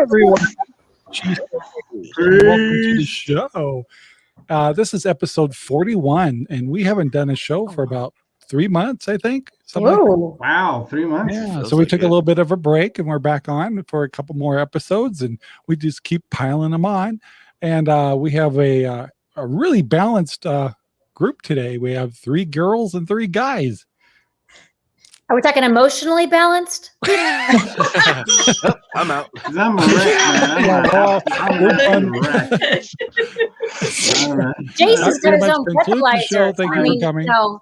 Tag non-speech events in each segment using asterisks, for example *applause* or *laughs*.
hello, everyone. Welcome to the show. Uh, this is episode 41, and we haven't done a show for about three months, I think. something like. Whoa. Wow, three months. Yeah, Feels so we like took a little bit of a break and we're back on for a couple more episodes and we just keep piling them on. And uh, we have a, uh, a really balanced uh, group today. We have three girls and three guys. Are we talking emotionally balanced? *laughs* Oh, I'm out. 'Cause *laughs* I'm a wreck, man. I'm, a- well, I'm we're a done. wreck. *laughs* All right. Jason's got pretty his much own concludes the show. breathalyzer. Thank I you for coming. No,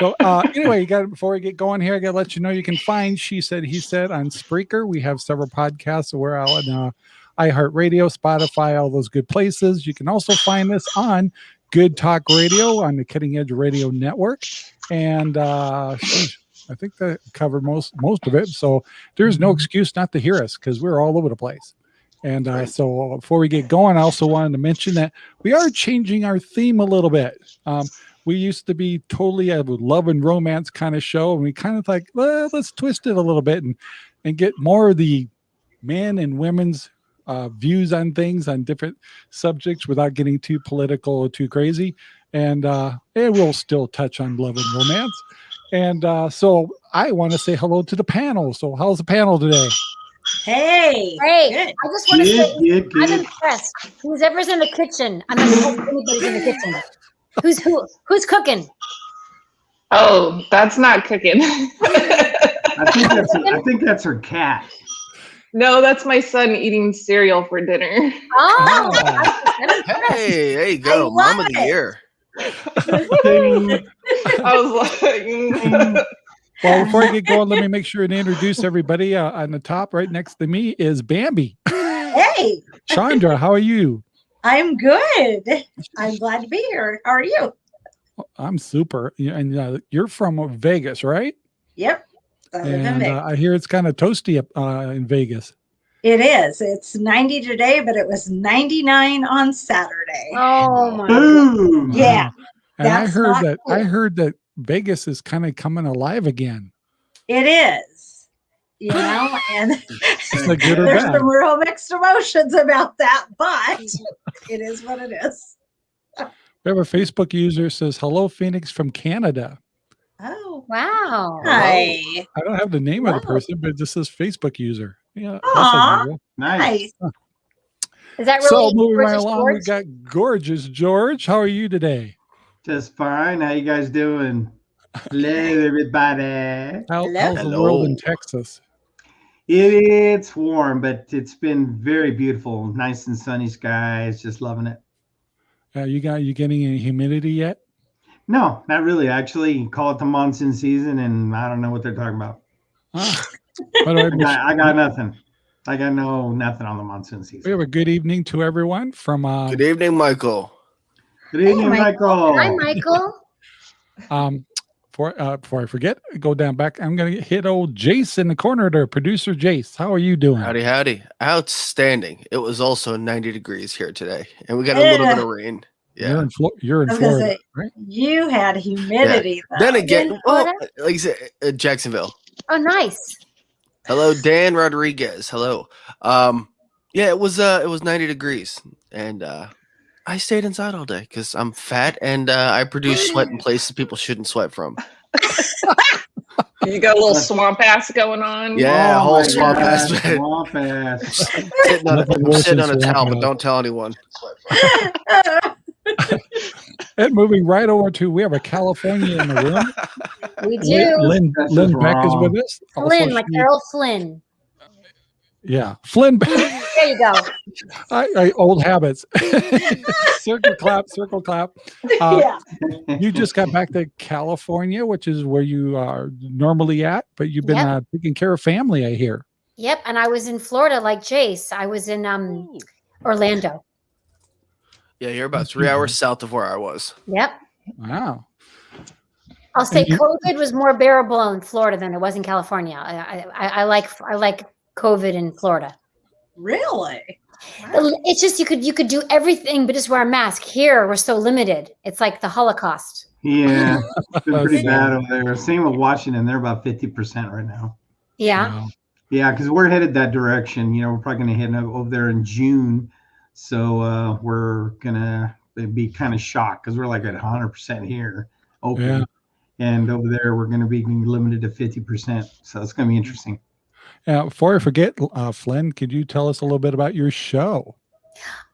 So uh, anyway, you got before we get going here, I got to let you know you can find She Said He Said on Spreaker. We have several podcasts. So we're out on uh, iHeartRadio, Spotify, all those good places. You can also find us on Good Talk Radio on the Cutting Edge Radio Network, and uh, sheesh, I think that covered most most of it. So there's no excuse not to hear us because we're all over the place. And uh, so before we get going, I also wanted to mention that we are changing our theme a little bit. Um, we used to be totally a love and romance kind of show, and we kind of like well, let's twist it a little bit and and get more of the men and women's uh, views on things on different subjects without getting too political or too crazy. And uh, it will still touch on love and romance. And uh, so I want to say hello to the panel. So how's the panel today? Hey. hey, Good. I just want to say good, I'm good. impressed. Who's ever's in the kitchen? I'm impressed if anybody's in the kitchen. Who's who? Who's cooking? Oh, that's not cooking. I think that's I think that's her cat. no, that's my son eating cereal for dinner. Oh, Oh. Hey, there you go. I Mom of the it. year. Ding. I was like, mm. *laughs* Well, before I get going, let me make sure and introduce everybody. Uh, on the top, right next to me, is Bambi. Hey, Chandra, how are you? I'm good. I'm glad to be here. How are you? I'm super. And uh, you're from Vegas, right? Yep. I And uh, I hear it's kind of toasty up uh, in Vegas. It is. It's 90 today, but it was 99 on Saturday. Oh my goodness. Boom. Yeah, And I heard not that I heard that Vegas is kind of coming alive again. it is. You know, and Is that good or there's bad? some real mixed emotions about that, but *laughs* it is what it is. We have a Facebook user says, "Hello, Phoenix from Canada." Oh, Wow. hi. I don't have the name of the person, but it just says Facebook user. Yeah, that's Aw. unusual. Nice. Nice. Is that So really moving right British along, we George? got gorgeous George. How are you today? Just fine. How you guys doing? Hello, *laughs* everybody. How, Hello. how's the world in Hello. Texas? It's warm, but it's been very beautiful. Nice and sunny skies. Just loving it. Uh, you got you getting any humidity yet? No, not really. Actually, call it the monsoon season, and I don't know what they're talking about. Ah. By the way, *laughs* I got, I got nothing. I got no nothing on the monsoon season. we season. have a good evening to everyone from uh, Good evening, Michael. Good evening, Michael. Michael. Hi, Michael. um for uh before I forget, go down back. I'm gonna hit old Jace in the corner there, producer Jace. How are you doing? Howdy, howdy. Outstanding. It was also 90 degrees here today, and we got a little bit of rain. You're Yeah. in Flo- you're in I was gonna Florida, say- right? You had humidity. Then again, in well, like I said, uh, Jacksonville. Oh, nice. Hello, Dan Rodriguez. Hello. Um, yeah, it was uh, it was 90 degrees, and uh, I stayed inside all day because I'm fat and uh, I produce sweat in places people shouldn't sweat from. you got a little swamp ass going on. Yeah, Oh whole swamp God, ass. Swamp ass. sitting on, Nothing a, sitting on a towel, but don't tell anyone. *laughs* *laughs* *laughs* And moving right over to we have a California in the room. We do. Lynn, That's Lynn just Beck is with us. Also, Flynn, like she- Errol Flynn. yeah, Flynn. Beck. There you go. I, I, old habits. *laughs* circle clap, circle clap. Uh, yeah. you just got back to California, which is where you are normally at, but you've been Yep. uh, taking care of family, I hear. Yep. And I was in Florida like Jace. I was in um Orlando. Yeah, you're about three hours mm-hmm. south of where I was. Yep. Wow. I'll say you- COVID was more bearable in Florida than it was in California. I, I, I like I like COVID in Florida. Really? Wow. It's just you could you could do everything but just wear a mask. Here we're so limited. It's like the Holocaust. Yeah, *laughs* it's been pretty bad over there. Same with Washington. They're about 50% right now. Yeah. Wow. Yeah, because we're headed that direction. You know, we're probably going to head over there in June. So uh, we're gonna be kind of shocked because we're like at 100 percent here open, Yeah. and over there we're going to be limited to 50 percent. So it's going to be interesting. Now, before I forget, uh, Flynn, could you tell us a little bit about your show?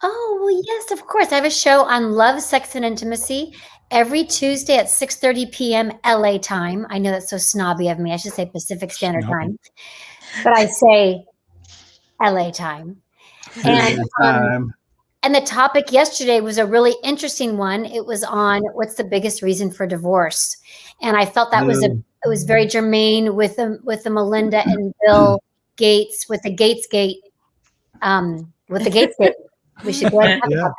Oh, well, yes, of course. I have a show on love, sex, and intimacy every Tuesday at 6.30 p.m. LA time. I know that's so snobby of me. I should say Pacific Standard Snobby. Time. But I say LA time. And, um, and the topic yesterday was a really interesting one. It was on what's the biggest reason for divorce. And I felt that was a it was very germane with the with the Melinda and Bill Gates with the Gates Gate, um, with the Gates Gate. We should go ahead and talk Yeah. about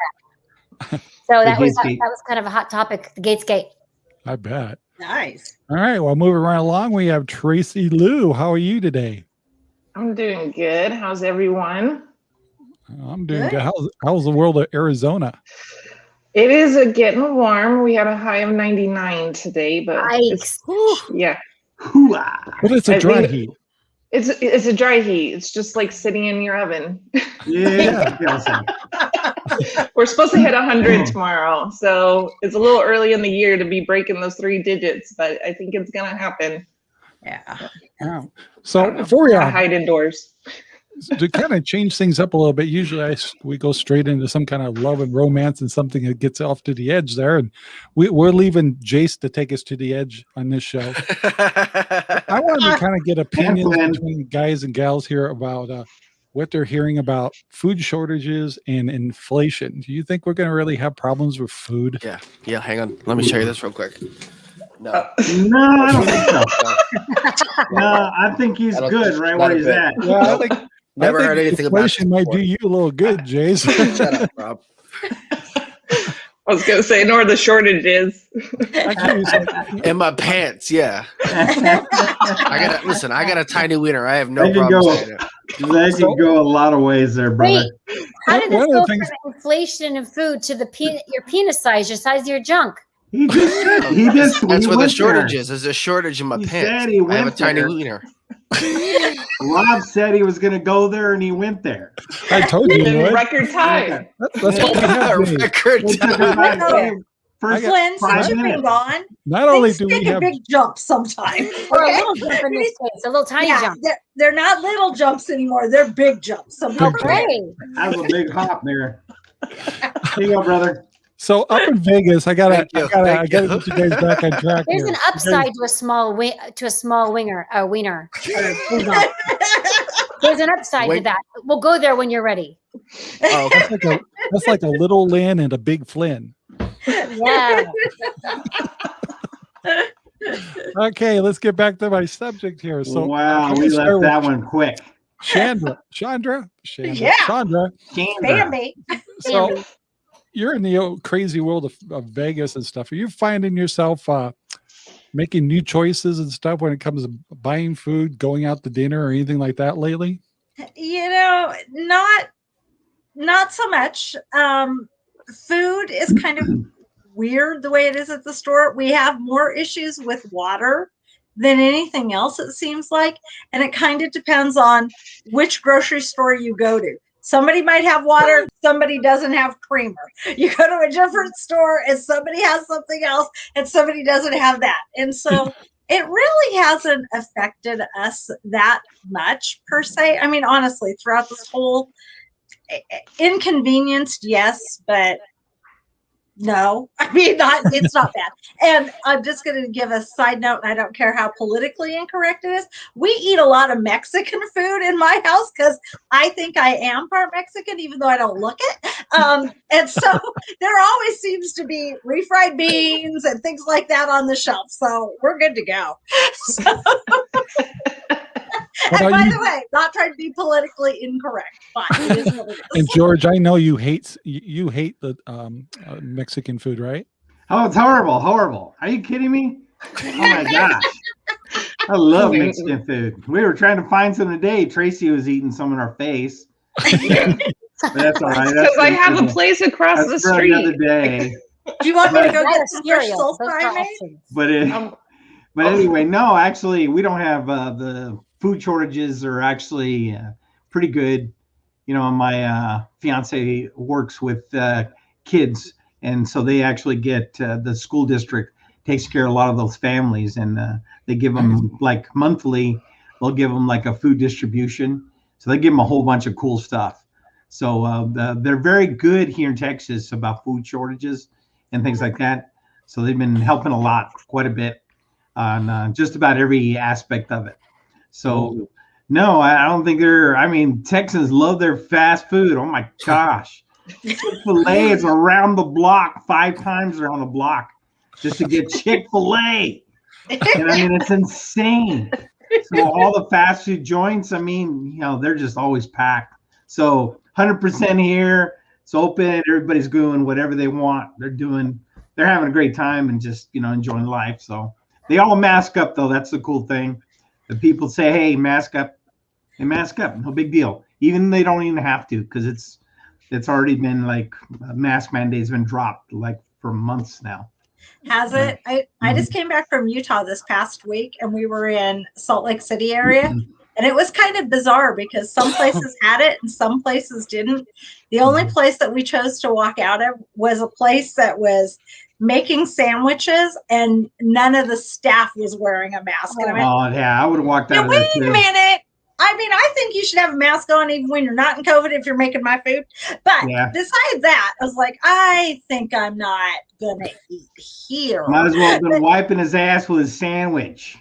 that. So that was that, Gatesgate. was kind of a hot topic, the Gates Gate. I bet. Nice. All right. Well, moving right along, we have Tracy Lou. How are you today? I'm doing good. How's everyone? I'm doing Good. good. How's, how's the world of Arizona? It is uh, getting warm. We had a high of 99 today, but it's, yeah. But it's a dry think- heat. it's it's a dry heat. It's just like sitting in your oven. Yeah, *laughs* We're supposed to hit 100 Oh. tomorrow, so it's a little early in the year to be breaking those three digits, but I think it's gonna happen. Yeah. Yeah. So don't know. before we I uh, hide indoors. To kind of change things up a little bit, usually I s we go straight into some kind of love and romance and something that gets off to the edge there, and we, we're leaving Jace to take us to the edge on this show. I wanted to kind of get opinions between guys and gals here about uh, what they're hearing about food shortages and inflation. Do you think we're going to really have problems with food? yeah, yeah. Hang on. Let me show you this real quick. No. Uh, No, I don't think so. *laughs* No, I think he's I good think- right not where he's bit. at. Yeah, I think, Never heard anything about inflation might do you a little good, *laughs* Jason. Shut up, Rob. *laughs* I was gonna say, nor the shortage is. I can use it. *laughs* In my pants, yeah. I got to listen. I got a tiny wiener. I have no I can problem go. saying it. That could go a lot of ways there, brother. Wait, how did this One of go things- from inflation and food to the pe- your penis size, your size of your junk? He just said he just That's he where the went shortage there. is. There's a shortage in my He pants. said he I have a tiny there. wiener. Rob said he was going to go there, and he went there. I told you, *laughs* In would. record time. That's, that's what *laughs* we have. Record It time. about know. first Flynn, since you've been gone, Not only do we take a have big jump sometime. *laughs* Or a little jump in this case, a little tiny yeah, jump. They're, they're not little jumps anymore. They're big jumps. So Big jump. prepared. Okay. That was a big hop there. Here you go, brother. So up in Vegas. I gotta, Thank you, I gotta, I gotta you. get you guys back on track. There's here. an You guys- upside to a small wi- to a small winger, uh, wiener. or. *laughs* There's an upside to that. We'll go there when you're ready. Oh. That's like a, that's like a little Lynn and a big Flynn. Yeah. *laughs* Okay, let's get back to my subject here. So wow, we left that with one quick. Chandra, Chandra, Chandra, Yeah. Chandra. Chandra. Bambi. So Bambi. You're in the old crazy world of, of Vegas and stuff. Are you finding yourself uh, making new choices and stuff when it comes to buying food, going out to dinner, or anything like that lately? you know not not so much um food is kind of *clears throat* weird the way it is at the store we have more issues with water than anything else it seems like and it kind of depends on which grocery store you go to somebody might have water somebody doesn't have creamer. You go to a different mm-hmm. store and somebody has something else and somebody doesn't have that. And so *laughs* it really hasn't affected us that much per se. I mean, honestly, throughout this whole i- i- inconvenienced, yes, but no. *laughs* I mean, not it's not bad. And I'm just going to give a side note, and I don't care how politically incorrect it is. We eat a lot of Mexican food in my house because I think I am part Mexican, even though I don't look it. Um, and so *laughs* there always seems to be refried beans and things like that on the shelf. So we're good to go. *laughs* So, and by you? the way, not trying to be politically incorrect, but it is what it And. George, I know you hate you you hate the um, uh, Mexican food, right? Oh, it's horrible, horrible. Are you kidding me? Oh my *laughs* gosh. I love Mexican food. We were trying to find some today. Tracy was eating some in our face. *laughs* That's all right. Because That's I have a place across the that's for another street. day. Do you want me to go That get is some cereal. soul Those are fry made? options. But it, Um, but anyway, no, actually, we don't have uh, the food shortages are actually uh, pretty good. You know, my uh, fiance works with uh, kids, and so they actually get uh, the school district takes care of a lot of those families, and uh, they give them like monthly. They'll give them like a food distribution, so they give them a whole bunch of cool stuff. So uh, the, they're very good here in Texas about food shortages and things like that. So they've been helping a lot, quite a bit, on uh, just about every aspect of it. So no, I I don't think they're. I mean, Texans love their fast food. Oh my gosh, Chick Fil A *laughs* is around the block five times around the block just to get Chick Fil A. And I mean, it's insane. So all the fast food joints, I mean, you know, they're just always packed. So 100% here. It's open. Everybody's doing whatever they want. They're doing. They're having a great time and just you know enjoying life. So they all mask up though. That's the cool thing. The people say, "Hey, mask up." They mask up. No big deal. Even they don't even have to because it's it's already been like mask mandates been dropped like for months now. Has it? I, I just mm-hmm. came back from Utah this past week and we were in Salt Lake City area. Mm-hmm. And it was kind of bizarre because some places had it and some places didn't. The only mm-hmm. place that we chose to walk out of was a place that was making sandwiches and none of the staff was wearing a mask. And I Oh yeah, I would have walked out wait a minute. I mean, I think you should have a mask on even when you're not in COVID if you're making my food. But Yeah. besides that, I was like, I think I'm not gonna eat here. Might as well have been wiping his ass with his sandwich.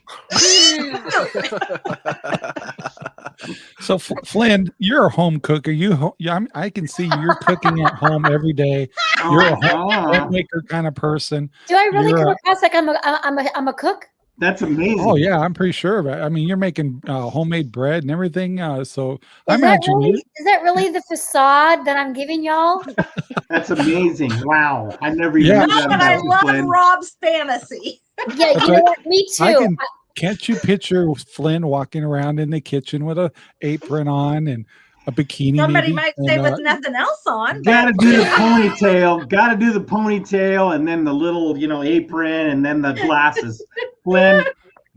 So F- Flynn, you're a home cook. Are you? Ho- yeah, I'm, I can see you're cooking at home every day. You're a oh, home Oh, homemaker kind of person. Do I really You're come a- across like I'm a I'm a I'm a cook? That's amazing. Oh yeah, I'm pretty sure. of it. I mean, you're making uh, homemade bread and everything. Uh, so I Is that, imagine really, you. is that really the facade that I'm giving y'all? *laughs* That's amazing. Wow. I never Yeah. knew Not that that I love Flynn. Rob's fantasy. Yeah, you know what? Me too. I can- Can't you picture Flynn walking around in the kitchen with a apron on and a bikini? Somebody maybe, might and, say uh, with nothing else on. Gotta do the *laughs* ponytail. Gotta do the ponytail and then the little, you know, apron and then the glasses. Flynn,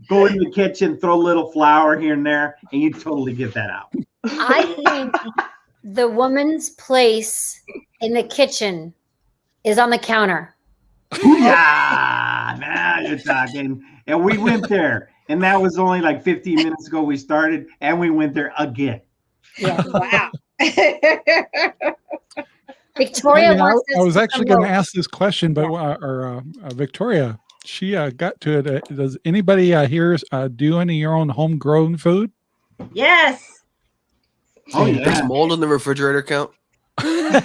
go in the kitchen, throw a little flour here and there, and you totally get that out. I think the woman's place in the kitchen is on the counter. Yeah, now you're talking. And we went there, and that was only like 15 minutes ago. We started, and we went there again. Yeah. *laughs* wow. *laughs* Victoria I, mean, I- wants I us was actually going to ask this question, but uh, or uh, uh, Victoria, she uh, got to it. Uh, does anybody uh, here uh, do any of your own homegrown food? yes. Oh, Does yeah. mold in the refrigerator count? *laughs*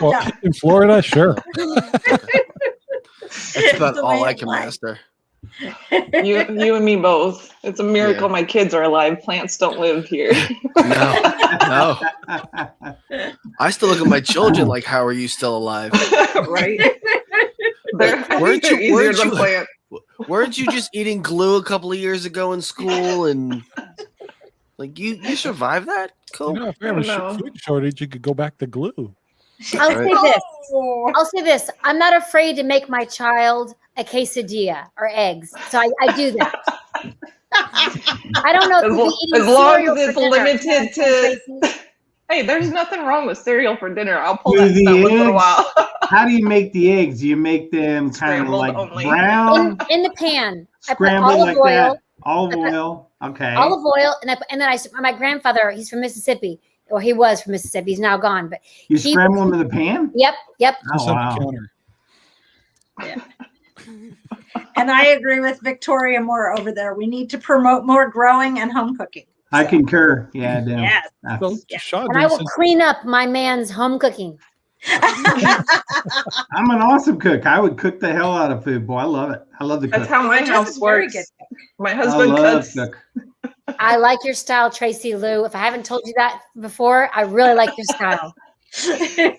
Well, Yeah. in Florida, sure. That's about all I can life. master. You, *laughs* you and me both. It's a miracle Yeah. my kids are alive. Plants don't live here. No, no. *laughs* I still look at my children like, how are you still alive? *laughs* right? They're, Weren't you- weren't you- plant. Weren't you just eating glue a couple of years ago in school and like you you survived that? Cool. You know, if we have a sh- food shortage, you could go back to glue. I'll Right. say this. I'll say this. I'm not afraid to make my child a quesadilla or eggs. So I, I do that. *laughs* I don't know if As we'll lo- be eating as long as it's dinner. limited to- *laughs* Hey, there's nothing wrong with cereal for dinner. I'll pull Do that the stuff once in a eggs- while. *laughs* How do you make the eggs? Do you make them kind of like only. brown, in, in the pan. I put olive like oil, that? Olive put oil. Okay. olive oil, and I, put- and then I s- my grandfather. He's from Mississippi, or he was from Mississippi. He's now gone, but You he- scramble them in the pan? yep, yep. Oh, wow. counter. And I agree with Victoria Moore over there. We need to promote more growing and home cooking. I concur. Yeah, I do. Yes. That's- So, Yeah. Shaw, And I will clean up my man's home cooking. *laughs* I'm an awesome cook. I would cook the hell out of food, boy. I love it. I love to cook. That's how my Just house works. good My I husband love cooks. cook. I like your style, Tracy Lou. If I haven't told you that before, I really like your style. *laughs*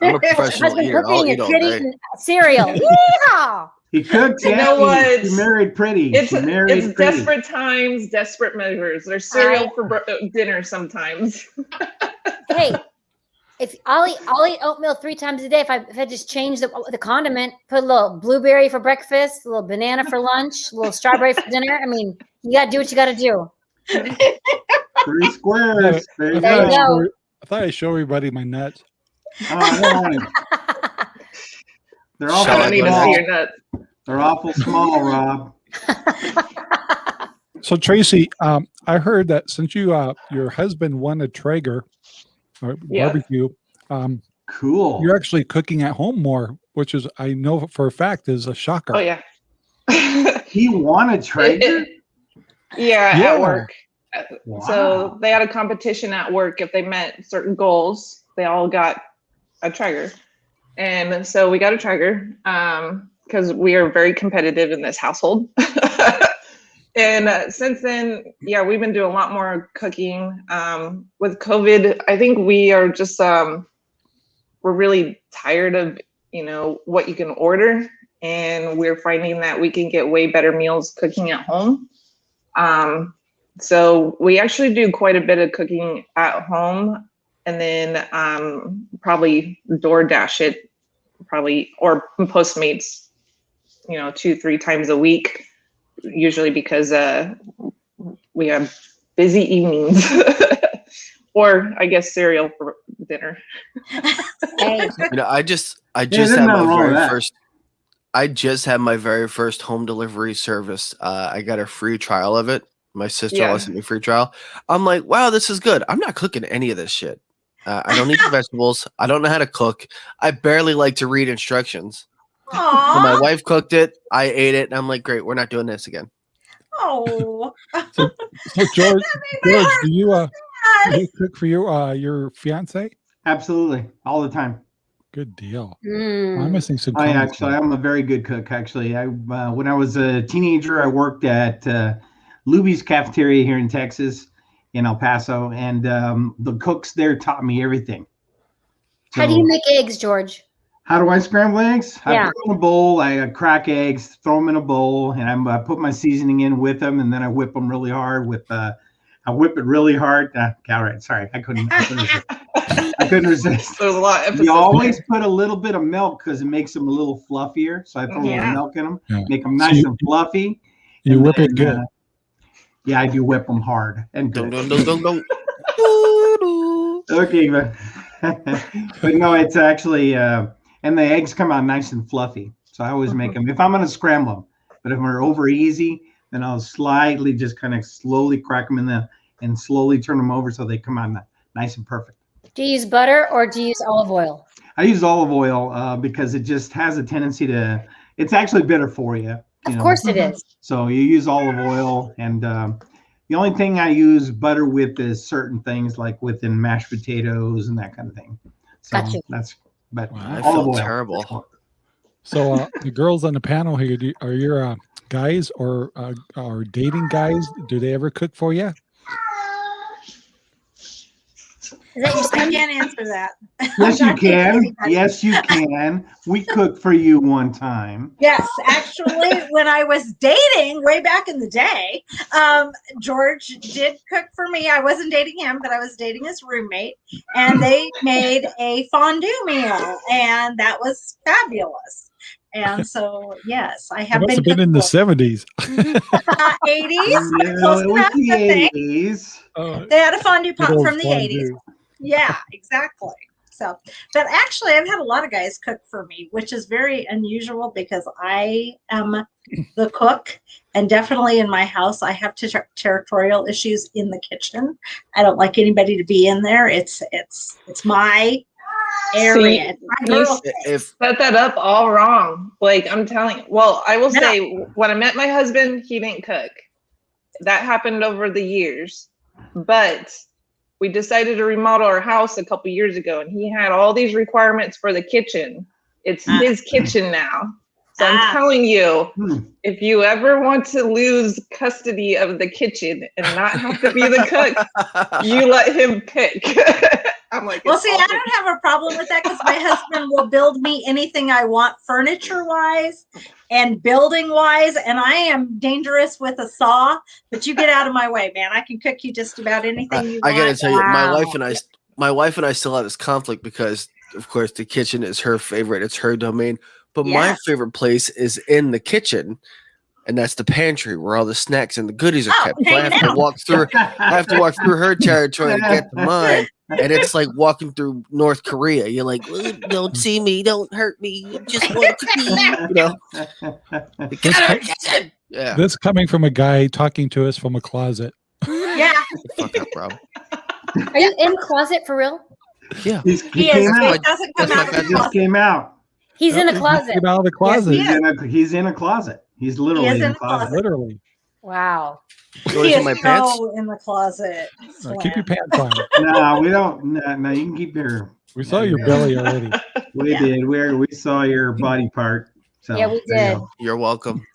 I'm a professional Husband eater. I'll cooking eat all kid day. cereal. *laughs* Yeehaw! He cooked. You yeah, know what? He married pretty. It's She married it's pretty. desperate times, desperate measures. There's cereal I- for br- uh, dinner sometimes. *laughs* hey, if I'll eat, I'll eat oatmeal three times a day. If I if I just change the the condiment, put a little blueberry for breakfast, a little banana for lunch, a little strawberry for dinner. I mean, you gotta do what you gotta do. Three squares. There you I There thought, you I go. go. show, I thought I'd show everybody my nuts. Oh, *laughs* I don't want. They're I awful don't need to see small. your nuts. They're awful small, Rob. *laughs* So Tracy, um, I heard that since you uh, your husband won a Traeger or Yeah. barbecue, um, Cool. you're actually cooking at home more, which is I know for a fact is a shocker. Oh yeah. *laughs* He won a Traeger. yeah, *laughs* Yeah. at work. Wow. So they had a competition at work. If they met certain goals, they all got a Traeger. And so we got a Traeger because we are very competitive in this household. *laughs* and uh, since then, yeah, we've been doing a lot more cooking. Um, with COVID, I think we are just um, we're really tired of you know what you can order, and we're finding that we can get way better meals cooking at home. Um, so we actually do quite a bit of cooking at home and then um, probably DoorDash it, probably, or Postmates, you know, two, three times a week, usually because uh, we have busy evenings. *laughs* or I guess cereal for dinner. You know, I just I just there's had my nothing wrong with very that. first I just had my very first home delivery service. Uh, I got a free trial of it. My sister Yeah. sent me a free trial. I'm like, wow, this is good. I'm not cooking any of this shit. Uh, I don't eat *laughs* vegetables. I don't know how to cook. I barely like to read instructions. So my wife cooked it. I ate it, and I'm like, great. We're not doing this again. Oh. *laughs* So *laughs* George, George, do you uh, do you cook for your uh, your fiance? Absolutely, all the time. Good deal. mm. I'm missing some. I actually. I'm a very good cook. Actually, I uh, when I was a teenager, I worked at uh, Luby's cafeteria here in Texas, in El Paso, and um, the cooks there taught me everything. How do you make eggs, George? How do I scramble eggs? Yeah. I put them in a bowl. I uh, crack eggs, throw them in a bowl, and I'm, I put my seasoning in with them, and then I whip them really hard with. Uh, I whip it really hard. Uh, all right, sorry, I couldn't. I couldn't resist. I couldn't resist. There's a lot of. You always put a little bit of milk because it makes them a little fluffier. So I throw a little milk in them, Yeah. make them So nice you- and fluffy. You and whip it good. uh, yeah, I do whip them hard and good. dun, dun, dun, dun. *laughs* Okay, but *laughs* but no, it's actually uh, and the eggs come out nice and fluffy. So I always make them if I'm gonna scramble them. But if they're over easy, then I'll slightly just kind of slowly crack them in the and slowly turn them over so they come out nice and perfect. Do you use butter or do you use olive oil? I use olive oil uh, because it just has a tendency to. It's actually better for you. You Of know. course it is. So you use olive oil, and um, the only thing I use butter with is certain things like within mashed potatoes and that kind of thing. So Gotcha. that's but Wow. I olive oil. terrible. So uh, the girls on the panel here, do, are your uh, guys or uh, are dating guys? Do they ever cook for you? Is that your I can't answer that. *laughs* Yes, you can. Yes, you can. We cooked for you one time. Yes, actually, when I was dating way back in the day, um, George did cook for me. I wasn't dating him, but I was dating his roommate, and they made a fondue meal, and that was fabulous. And so, yes, I It have must have been, been in the seventies. for, *laughs* uh, 80s. Close enough, the think. 80s. Uh, They had a fondue pot from the 80s. Yeah, exactly. So, but actually, I've had a lot of guys cook for me, which is very unusual because I am the cook, and definitely in my house, I have ter- territorial issues in the kitchen. I don't like anybody to be in there. It's it's it's my area. My you girl s- space. If set that up all wrong. Like I'm telling well, I will No. say when I met my husband, he didn't cook. That happened over the years. But we decided to remodel our house a couple years ago and he had all these requirements for the kitchen. It's Ah. his kitchen now. So I'm Ah. telling you, Hmm. if you ever want to lose custody of the kitchen and not have to be the cook, *laughs* you let him pick. *laughs* I'm like, Well, see, all I don't have a problem with that because my husband will build me anything I want, furniture wise and building wise. And I am dangerous with a saw, but you get out of my way, man. I can cook you just about anything you I want. gotta tell you, my wife and I, my wife and I still have this conflict because, of course, the kitchen is her favorite. It's her domain. But my favorite place is in the kitchen. and that's the pantry where all the snacks and the goodies are Oh, kept. So I have to walk through. I have to walk through her territory to get to mine, and it's like walking through North Korea. You're like, "Uh, don't *laughs* see me, don't hurt me, just want to be, you know. Get her, get her. Yeah, This coming from a guy talking to us from a closet. Yeah, fuck up, Rob. Are you in closet for real? Yeah, He's, he he came but out. He doesn't come out. He just came out. He's in a closet. Came out of the closet. He's in a he's in a closet. He's literally is in, in a a closet. closet. Literally. Wow. you He want to see is my pants? so in the closet. Uh, keep your pants on. *laughs* No, we don't. No, no, you can keep your. We saw your belly already. *laughs* We Yeah. did. We we saw your *laughs* body part. So Yeah, we there you did. go. You're welcome.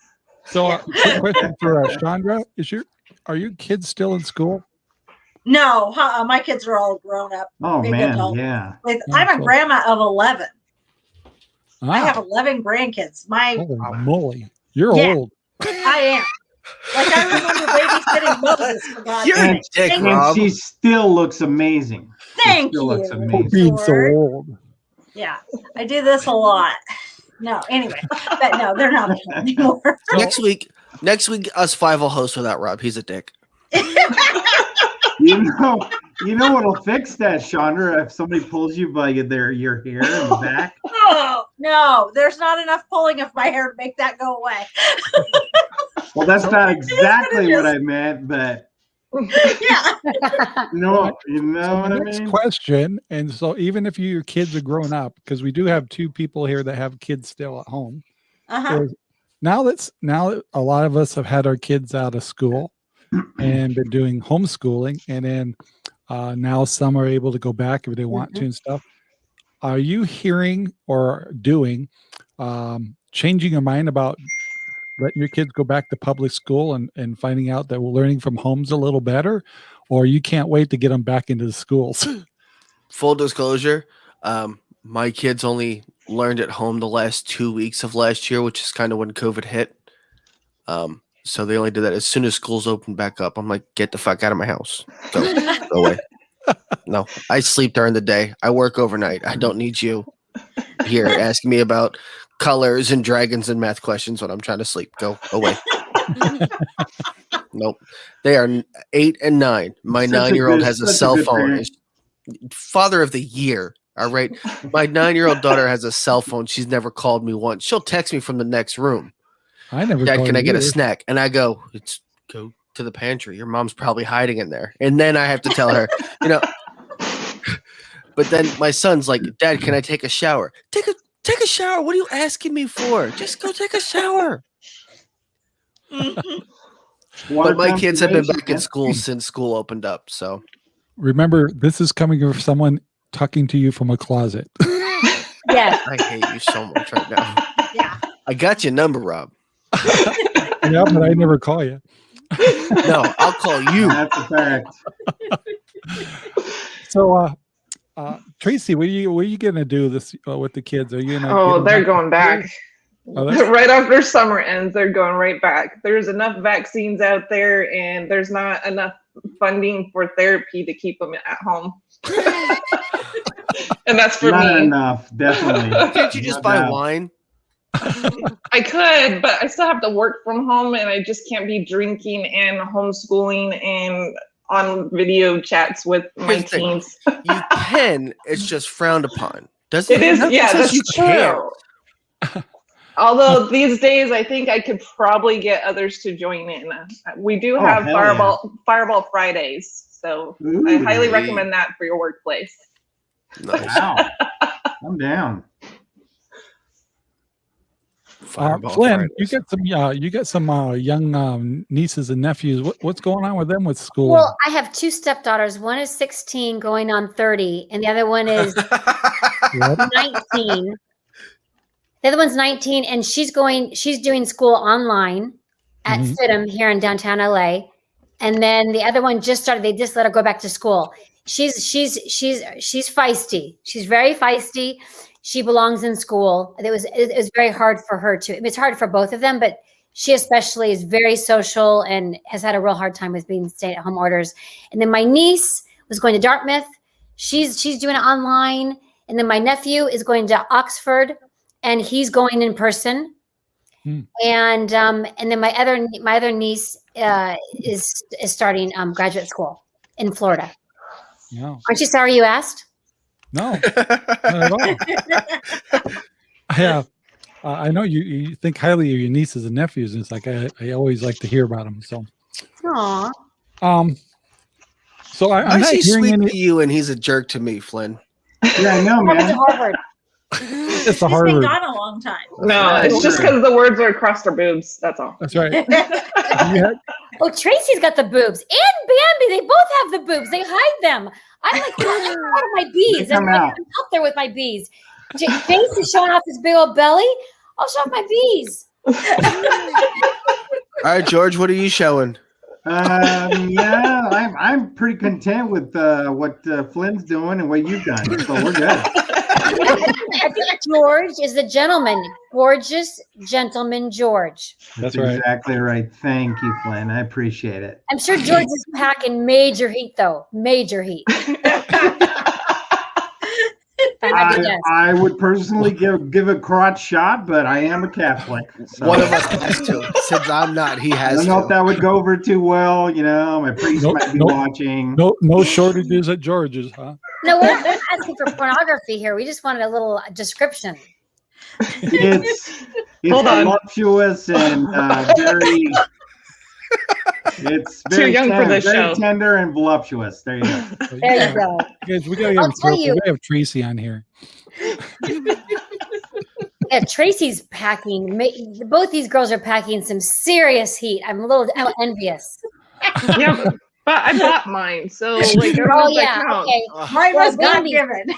So, uh, question for uh, Chandra: Is your are your kids still in school? No, uh, my kids are all grown up. Oh man, adult. yeah. With, Oh, I'm a grandma of 11. I have Ah, 11 grandkids. My holy moly! You're Yeah. old. *laughs* I am. Like I remember babysitting Moses for God's You're sake. dick, And Rob. she still looks amazing. Thank still looks amazing. Being so old. Yeah, I do this a lot. No, anyway, but no, they're not *laughs* anymore. Next week, next week, us five will host without Rob. He's a dick. You know, you know what'll fix that, Chandra? If somebody pulls you by their your hair in the back. *laughs* Oh no, there's not enough pulling of my hair to make that go away. *laughs* Well, that's not *laughs* exactly just- what I meant, but *laughs* Yeah, you know, you know what I mean. question. And so, even if you, your kids are grown up, because we do have two people here that have kids still at home. uh-huh. now that's now that a lot of us have had our kids out of school *clears throat* and been doing homeschooling and then uh, now some are able to go back if they want to and stuff are you hearing or doing um, changing your mind about letting your kids go back to public school and, and finding out that we're learning from home's a little better or you can't wait to get them back into the schools *laughs* Full disclosure, um, my kids only learned at home the last two weeks of last year, which is kind of when COVID hit. Um, so they only did that as soon as schools opened back up. I'm like, get the fuck out of my house. Go, go away. *laughs* No, I sleep during the day. I work overnight. I don't need you here *laughs* asking me about colors and dragons and math questions when I'm trying to sleep. Go away. *laughs* nope. They are eight and nine. My Such nine year old good- has a such a cell phone. parent. Father of the year. All right. My nine year old daughter has a cell phone. She's never called me once. She'll text me from the next room. i never Dad, can I you get a snack? And I go, it's go to the pantry. Your mom's probably hiding in there. And then I have to tell her, you know. *laughs* But then my son's like, Dad, can I take a shower? Take a take a shower. What are you asking me for? Just go take a shower. *laughs* But my kids have been back in school since school opened up. So remember this is coming from someone talking to you from a closet *laughs* yes. I hate you so much right now. yeah. I got your number, Rob. yeah but i never call you *laughs* No, I'll call you. That's a fact. *laughs* So, uh, uh, Tracy, what are you what are you gonna do this uh, with the kids? Are you gonna? Oh, they're back- going back. Oh, *laughs* right after summer ends, they're going right back. There's enough vaccines out there, and there's not enough funding for therapy to keep them at home. and that's for Not me. enough, definitely. Can't you just No buy doubt. wine? I could, but I still have to work from home, and I just can't be drinking and homeschooling and on video chats with my Here's the thing. teens. You *laughs* can. It's just frowned upon. Doesn't It is, nothing yeah, that's you can't. true. *laughs* Although these days, I think I could probably get others to join in. We do Oh, have hell Fireball Fireball Fridays, so I highly Ooh. recommend that for your workplace. Nice. Wow. I'm down. Uh, Fireball Flynn, you Fridays. got some uh, you got some uh, young um, nieces and nephews. What, what's going on with them with school? Well, I have two stepdaughters. One is 16 going on 30, and the other one is 19. The other one's 19, and she's going, she's doing school online at. FIDM here in downtown LA. And then the other one just started, they just let her go back to school. She's she's she's she's feisty. She's very feisty. She belongs in school. It was it was very hard for her to. It's hard for both of them, but she especially is very social and has had a real hard time with being stay at home orders. And then my niece was going to Dartmouth. She's she's doing it online. And then my nephew is going to Oxford and he's going in person. Hmm. And um, and then my other my other niece uh, is is starting um, graduate school in Florida. No, Aren't you sorry you asked? No, not at all. Yeah, uh, I know you, you think highly of your nieces and nephews, and it's like I, I always like to hear about them. So, Aw. um, so I, Why I'm is not he hearing sweet any. to you and he's a jerk to me, Flynn? Yeah, I know, man. Harvard. *laughs* It's the He's been Harvard. gone a long time. No, it's just because the words are across their boobs. That's all. That's right. *laughs* *laughs* Yeah, Oh, Tracy's got the boobs, and Bambi. They both have the boobs. They hide them. I'm like I'm out of my bees. They I'm, come like, out. I'm out there with my bees. J- Jace is showing off his big old belly. I'll show off my bees. All right, George, what are you showing? Um, yeah, I'm I'm pretty content with uh, what uh, Flynn's doing and what you've done. So we're good. I think George is the gentleman, gorgeous gentleman George. That's right. exactly right. Thank you, Flynn. I appreciate it. I'm sure George is packing major heat, though. Major heat. *laughs* *laughs* If I I, would personally give give a crotch shot, but I am a Catholic. So One of us has to. Since I'm not, he I has don't know if to. that would go over too well. You know, my priest Nope, might be nope. watching. No, no shortages at George's, huh? No, we're not asking for pornography here. We just wanted a little description. It's *laughs* it's Hold on. voluptuous and uh, very. It's Too very young for tender, this very show. tender and voluptuous. There you go. So, *laughs* There yeah, you go. Guys, we gotta get I'll tell you- We have Tracy on here. *laughs* Yeah, Tracy's packing. Both these girls are packing some serious heat. I'm a little envious. *laughs* yeah, but, but I bought mine, so like, Oh oh yeah, count. okay. Mine Well, was God given.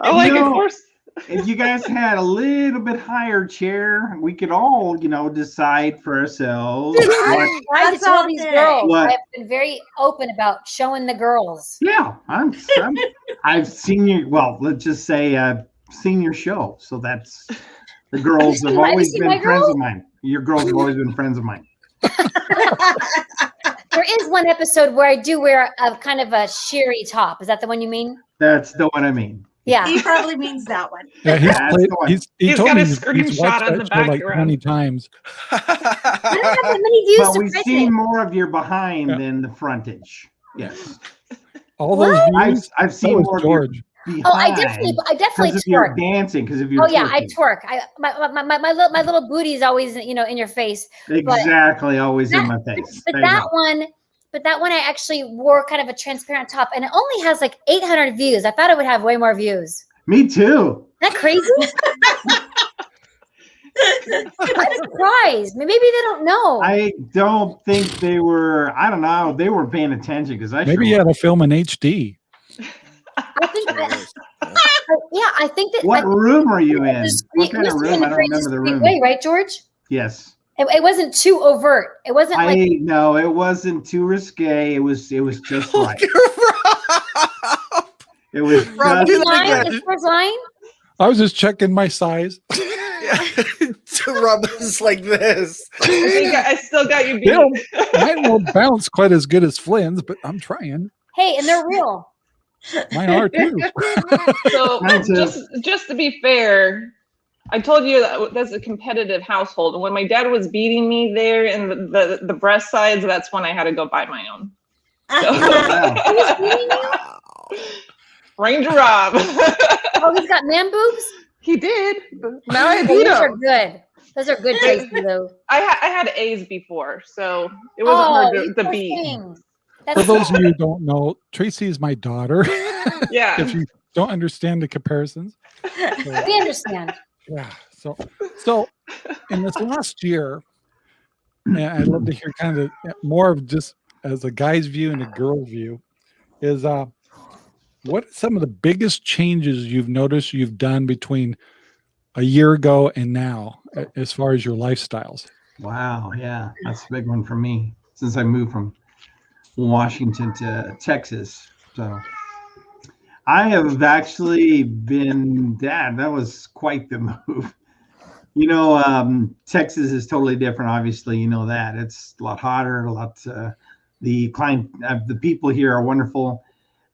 Oh, like No. of course. If you guys had a little bit higher chair, we could all, you know, decide for ourselves. Dude, what- I tried to That's tell all these day. girls. What? I've been very open about showing the girls. yeah, I'm, I'm. I've seen your. Well, let's just say I've seen your show, so that's the *laughs* girls have my- have always been friends girls? of mine. Your girls have always been friends of mine. *laughs* There is one episode where I do wear a, a kind of a sheery top. Is that the one you mean? That's the one I mean. Yeah. he probably means that one. *laughs* Yeah, he's, That's played, one. he's, he He's told got me a he's, he's screenshot watched on the show like background. 20 times. I don't have that many views But to we've seen it. more of your behind Yeah. than the frontage. Yes, All those I've. I've seen was more of your George. behind. Oh, I definitely, I definitely because of your twerk. dancing, because of your. Oh yeah, I twerk. I my my my, my, little, my little booty is always you know in your face. Exactly, always in my face. But There that go. one, but that one I actually wore kind of a transparent top, and it only has like 800 views. I thought it would have way more views. Me too. Isn't that crazy? *laughs* I'm surprised. Maybe they don't know. I don't think they were. I don't know. They were paying attention because I Maybe you had to film in HD. I think that, *laughs* yeah, I think that What I, room are you in? discreet- What kind of room? in I a don't remember the room. Way, right, George? Yes. It, it wasn't too overt. It wasn't I like no, it wasn't too risque. It was it was just like right. It was Rob, just do that line, again. the first line. I was just checking my size. to rub us like this. I think I still got you beat. Don't, *laughs* mine won't bounce quite as good as Flynn's, but I'm trying. Hey, and they're real. Mine are too. *laughs* So just just to be fair, I told you that that's a competitive household. And when my dad was beating me there in the, the, the breast sides, that's when I had to go buy my own. wow. Ranger Rob. Oh, he's got man boobs. he did. Now I beat those are good. Those are good, Tracy. Though. I, ha- I had A's before, so it wasn't oh, hard to, to beat. thing. For those of you who *laughs* don't know, Tracy is my daughter. Yeah. *laughs* if you don't understand the comparisons. So, we understand. Yeah. So, so in this last year, I'd love to hear kind of more of just as a guy's view and a girl's view, is uh, what are some of the biggest changes you've noticed you've done between a year ago and now, as far as your lifestyles? Wow, yeah, that's a big one for me since I moved from Washington to Texas. So I have actually been dad. That was quite the *laughs* move. You know, um, Texas is totally different. Obviously, you know that it's a lot hotter, a lot. Uh, the client, uh, the people here are wonderful,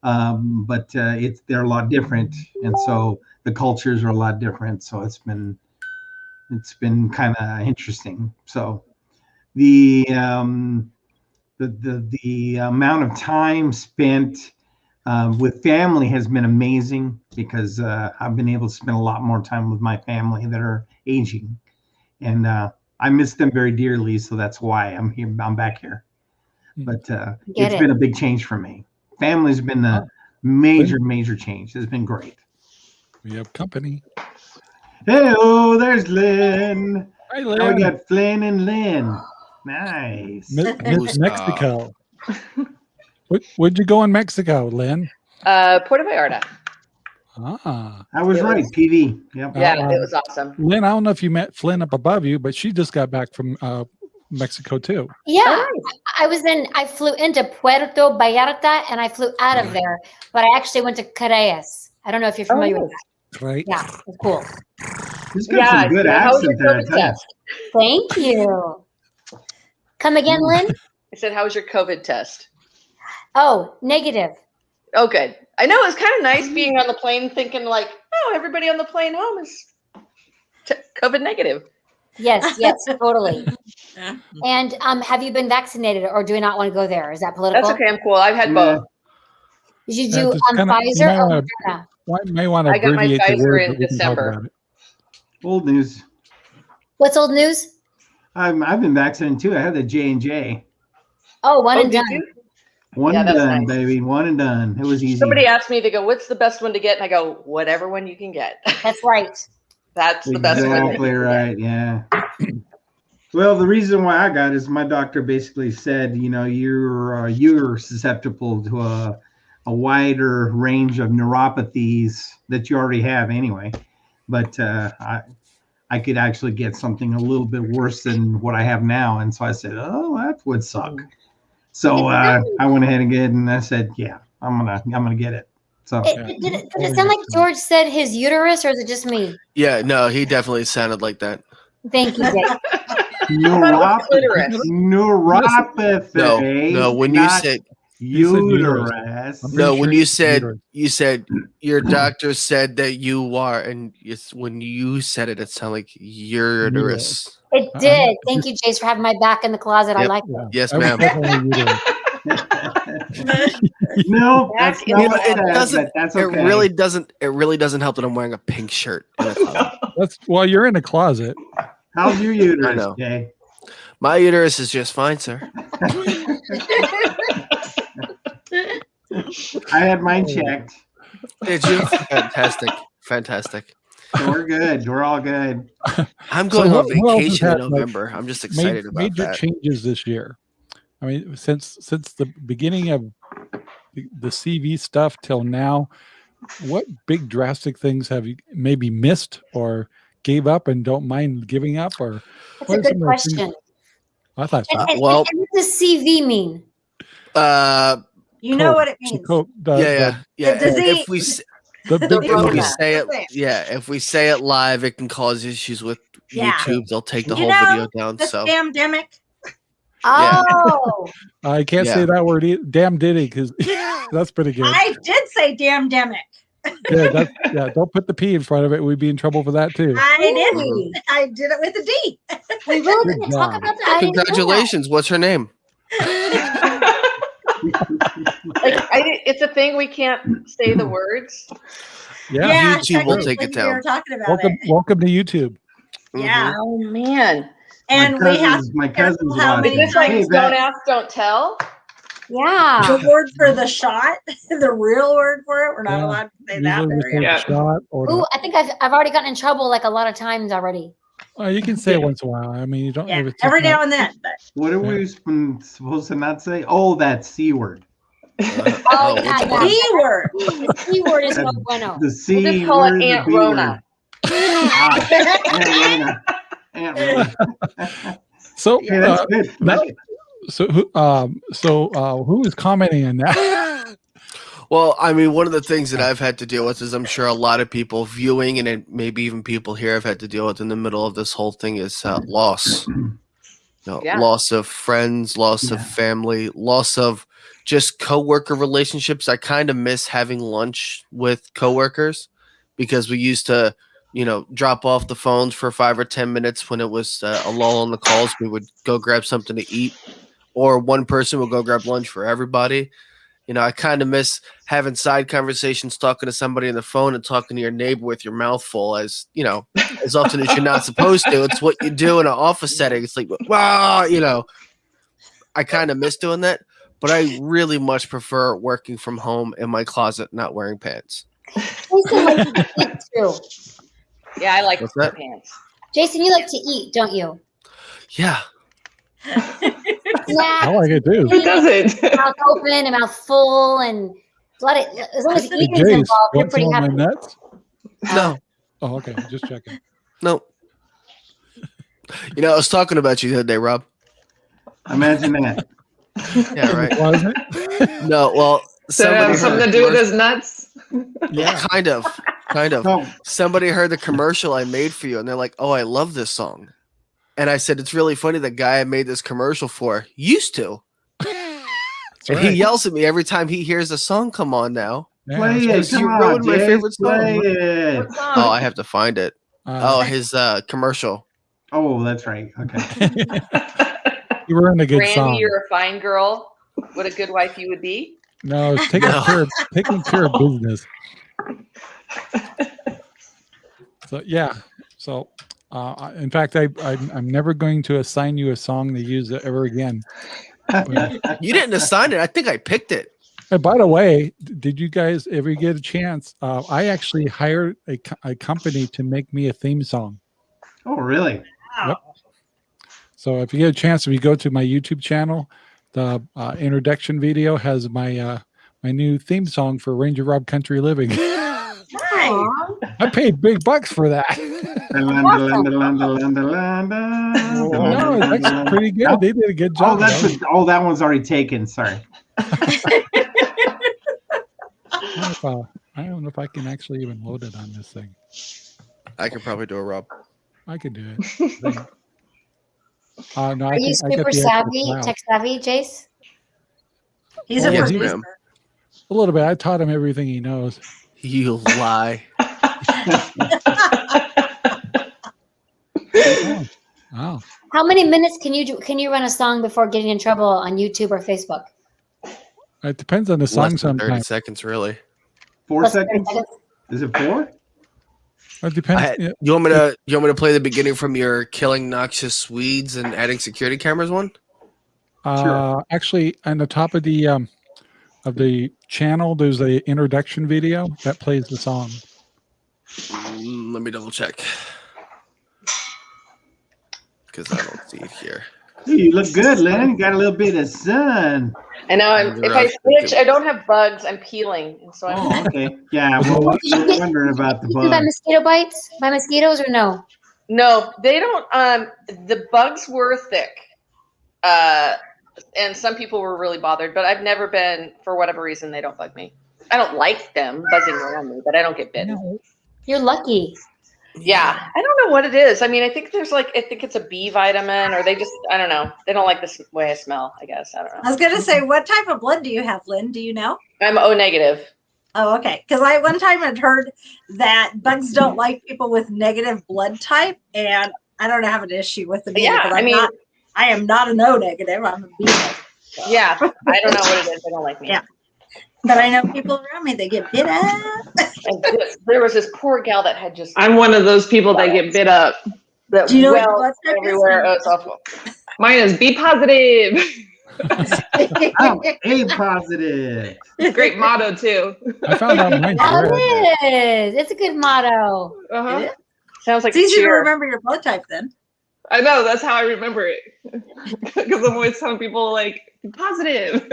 um, but uh, it's they're a lot different, and so the cultures are a lot different. So it's been it's been kind of interesting. So the um, the the the amount of time spent um, with family has been amazing because uh, I've been able to spend a lot more time with my family that are aging, and uh, I miss them very dearly. So that's why I'm here. I'm back here. But uh, Get it's it. been a big change for me. Family's been a major, major change. It's been great. We have company. Hey, oh, there's Lynn. Hi, Now Lynn. we got Flynn and Lynn. Nice. Me- Me- Who's, uh, Mexico. What, where'd you go in Mexico, Lynn? Uh, Puerto Vallarta. Ah, I was It right. was- PV. Yep. Yeah, Uh, it was awesome. Lynn, I don't know if you met Flynn up above you, but she just got back from uh, Mexico too. Yeah, Oh, I was in. I flew into Puerto Vallarta and I flew out of there, but I actually went to Careyes. I don't know if you're familiar with that. Right? Yeah, it's cool. He's got Yeah, some good yeah, how was your accent there. I COVID tell ya. test? Thank you. Come again, Lynn? I said, how was your COVID test? Oh, negative. Oh, good. I know it was kind of nice being on the plane thinking like, oh, everybody on the plane home is COVID negative. Yes, *laughs* yes, totally. And um, have you been vaccinated, or do you not want to go there? Is that political? That's okay. I'm cool. I've had both. Did you do just um, kinda- Pfizer might or Moderna? I may want to I got my Pfizer in but we can talk December. Old news. What's old news? I'm, I've been vaccinated too. I had the J and J. Oh, one Oh, and done. you? One Yeah, and done, nice. baby. One and done. It was easy. Somebody asked me to go, what's the best one to get? And I go, whatever one you can get. That's right. *laughs* That's the best one. that Exactly you can get. right. Yeah. well, the reason why I got it is my doctor basically said, you know, you're uh, you're susceptible to a a wider range of neuropathies that you already have anyway, but uh, I I could actually get something a little bit worse than what I have now, and so I said, oh, that would suck. So uh, I went ahead and get, it, and I said, yeah, I'm gonna I'm gonna get it. So It, Yeah. did, it, did it sound like George said his uterus, or is it just me? Yeah, no, he definitely sounded like that. Thank you, Jake. *laughs* neuropathy. Neuropathy. No, no, when you not said You said uterus. uterus. I'm no, pretty when you said uterus. you said your doctor said that you are, and it's when you said it, it sounded like uterus. It did. Thank you, Jace, for having my back in the closet. I like Yeah, it. Yes, ma'am. *laughs* no, that's Back not in what it It doesn't- but that's It really doesn't. It really doesn't help that I'm wearing a pink shirt. in a. *laughs* That's well, you're in a closet. How's your uterus. Jay? My uterus is just fine, sir. *laughs* I had mine checked. Did you? *laughs* Fantastic, fantastic. So we're good. We're all good. I'm going what- on what else has vacation in happened, like, November. I'm just Made, excited about major that. changes this year. I mean, since since the beginning of the, the CV stuff till now, what big drastic things have you maybe missed or gave up and don't mind giving up? Or That's a good some things- question. I thought so. And, and, Well- and what does CV mean? Uh, You know what it means. Coke- the- yeah, yeah, yeah. The disease. If we The, the The big if we say it, yeah, if we say it live, it can cause issues with Yeah. YouTube. They'll take the You whole know, video down. This So damn demic. Yeah. Oh, *laughs* I can't Yeah. say that word. Either. Damn Diddy, because *laughs* that's pretty good. I did say damn demic. *laughs* Yeah, that's, yeah, don't put the P in front of it. We'd be in trouble for that too. I didn't. I did it with a D. we really didn't talk about that. I didn't know that. congratulations. What's her name? Like, I, it's a thing we can't say the words. Yeah. YouTube will take it We down. were talking about Welcome, it. welcome to YouTube. Mm-hmm. Yeah. Oh man. And my we have cousins, my careful cousins how many Is it. this like Hey, don't Beth, ask, don't tell? Yeah. the word for the shot, *laughs* the real word for it. We're not Yeah. allowed to say that. Usually we There say we go. Yeah. shot or Ooh, I think I've, I've already gotten in trouble like a lot of times already. Uh, you can say it once in a while. I mean, you don't Yeah, ever every now and then. *laughs* But what are we supposed to not say? Oh, that C word. Uh, *laughs* Oh, which yeah, one? yeah. Word. *laughs* The C word is no That- bueno. The C We'll just call word. it Aunt Rona. Ah, Aunt Rona. Aunt Rona. So, Yeah, that's uh, good. that- so who, um, so uh, who is commenting on that? Well, I mean, one of the things that I've had to deal with is I'm sure a lot of people viewing and maybe even people here have had to deal with in the middle of this whole thing is uh, loss. *clears throat* You know, Yeah. Loss of friends, loss Yeah. of family, loss of just coworker relationships. I kind of miss having lunch with coworkers because we used to, you know, drop off the phones for five or ten minutes when it was uh, a lull on the calls. We would go grab something to eat, or one person would go grab lunch for everybody. You know, I kind of miss having side conversations, talking to somebody on the phone and talking to your neighbor with your mouth full, as you know, as often as you're not supposed to. It's what you do in an office setting. It's like, wow, you know, I kind of miss doing that, but I really much prefer working from home in my closet, not wearing pants. Jason likes to eat too. Yeah, I like What's pants. Jason, you like to eat, don't you? Yeah, *laughs* Yeah. I like it too. Who doesn't? mouth open and mouth full and let it as long as Hey, eating's Jace, involved, you're pretty some of my happy. nuts? no, Oh, okay. Just checking. no. You know, I was talking about you the other day, Rob. Imagine that. Yeah, right. Wasn't No, well, So it somebody has something to do with his nuts. Yeah. kind of, kind of. No, somebody heard the commercial I made for you and they're like, "Oh, I love this song." And I said, "It's really funny the guy I made this commercial for used to." And right. he yells at me every time he hears a song come on now. Yeah, play it. You Come on, ruined my favorite song. Play it. What song? Oh, I have to find it. right. Oh, Uh, his uh commercial. Oh, that's right. Okay. *laughs* *laughs* you were in a good Randy, song. you're a fine girl. What a good wife you would be. No, it's *laughs* taking No. care of taking care of business. So yeah, so uh, in fact, I I'm, I'm never going to assign you a song to use ever again. *laughs* You didn't assign it. I think I picked it. And by the way, did you guys ever get a chance? Uh, I actually hired a, a company to make me a theme song. oh, really? Yep. So if you get a chance, if you go to my YouTube channel, the uh, introduction video has my uh, my new theme song for Ranger Rob Country Living. *laughs* Nice. I paid big bucks for that. *laughs* no, that's pretty good. They did a good job. Oh, that's though. a, oh, that one's already taken. Sorry. I don't know if, uh, I don't know if I can actually even load it on this thing. I could probably do a Rob. I could do it. *laughs* Uh, no, I Are you think super the savvy, clout. tech savvy, Jace? He's Oh, a yes, producer. A little bit. I taught him everything he knows. You lie. *laughs* *laughs* Oh, wow. How many minutes can you do can you run a song before getting in trouble on YouTube or Facebook? It depends on the Less song than thirty sometimes. seconds, really. Four Less than 30 seconds? Is it four? It depends. I, yeah, you want me to? You want me to play the beginning from your killing noxious Swedes and adding security cameras one? Uh, actually, on the top of the um, of the channel, there's a introduction video that plays the song. Mm, let me double check. Because I don't see it here. You look good, Lynn. You got a little bit of sun. I know. I'm, if I switch, I don't have bugs. I'm peeling, so I'm. Oh, *laughs* okay. Yeah, well, we're *laughs* wondering about the You by mosquito bites? By mosquitoes or no? No, they don't. Um, the bugs were thick, uh, and some people were really bothered. But I've never been, for whatever reason, they don't bug me. I don't like them buzzing around me, but I don't get bitten. You're lucky. Yeah, I don't know what it is. I mean, I think there's like, I think it's a B vitamin, or they just, I don't know. They don't like the way I smell. I guess I don't know. I was gonna say, what type of blood do you have, Lynn? Do you know? I'm O negative. Oh, okay. Because I one time had heard that bugs don't *laughs* like people with negative blood type, and I don't have an issue with them. either, Yeah, 'cause I I'm mean- not, I am not an O negative. I'm a B negative. so. Yeah, I don't know what it is. *laughs* They don't like me. Yeah. But I know people around me they get bit up. This, there was this poor gal that had just I'm one of those people that get bit up. that Do you know what blood everywhere. Oh, it's awful. Mine is B positive. I'm *laughs* A positive. Great motto too. I found out mine's Oh, it is. It's a good motto. Uh-huh. Sounds like It's a easy to remember your blood type then. I know that's how I remember it. *laughs* Because I'm always telling people like positive.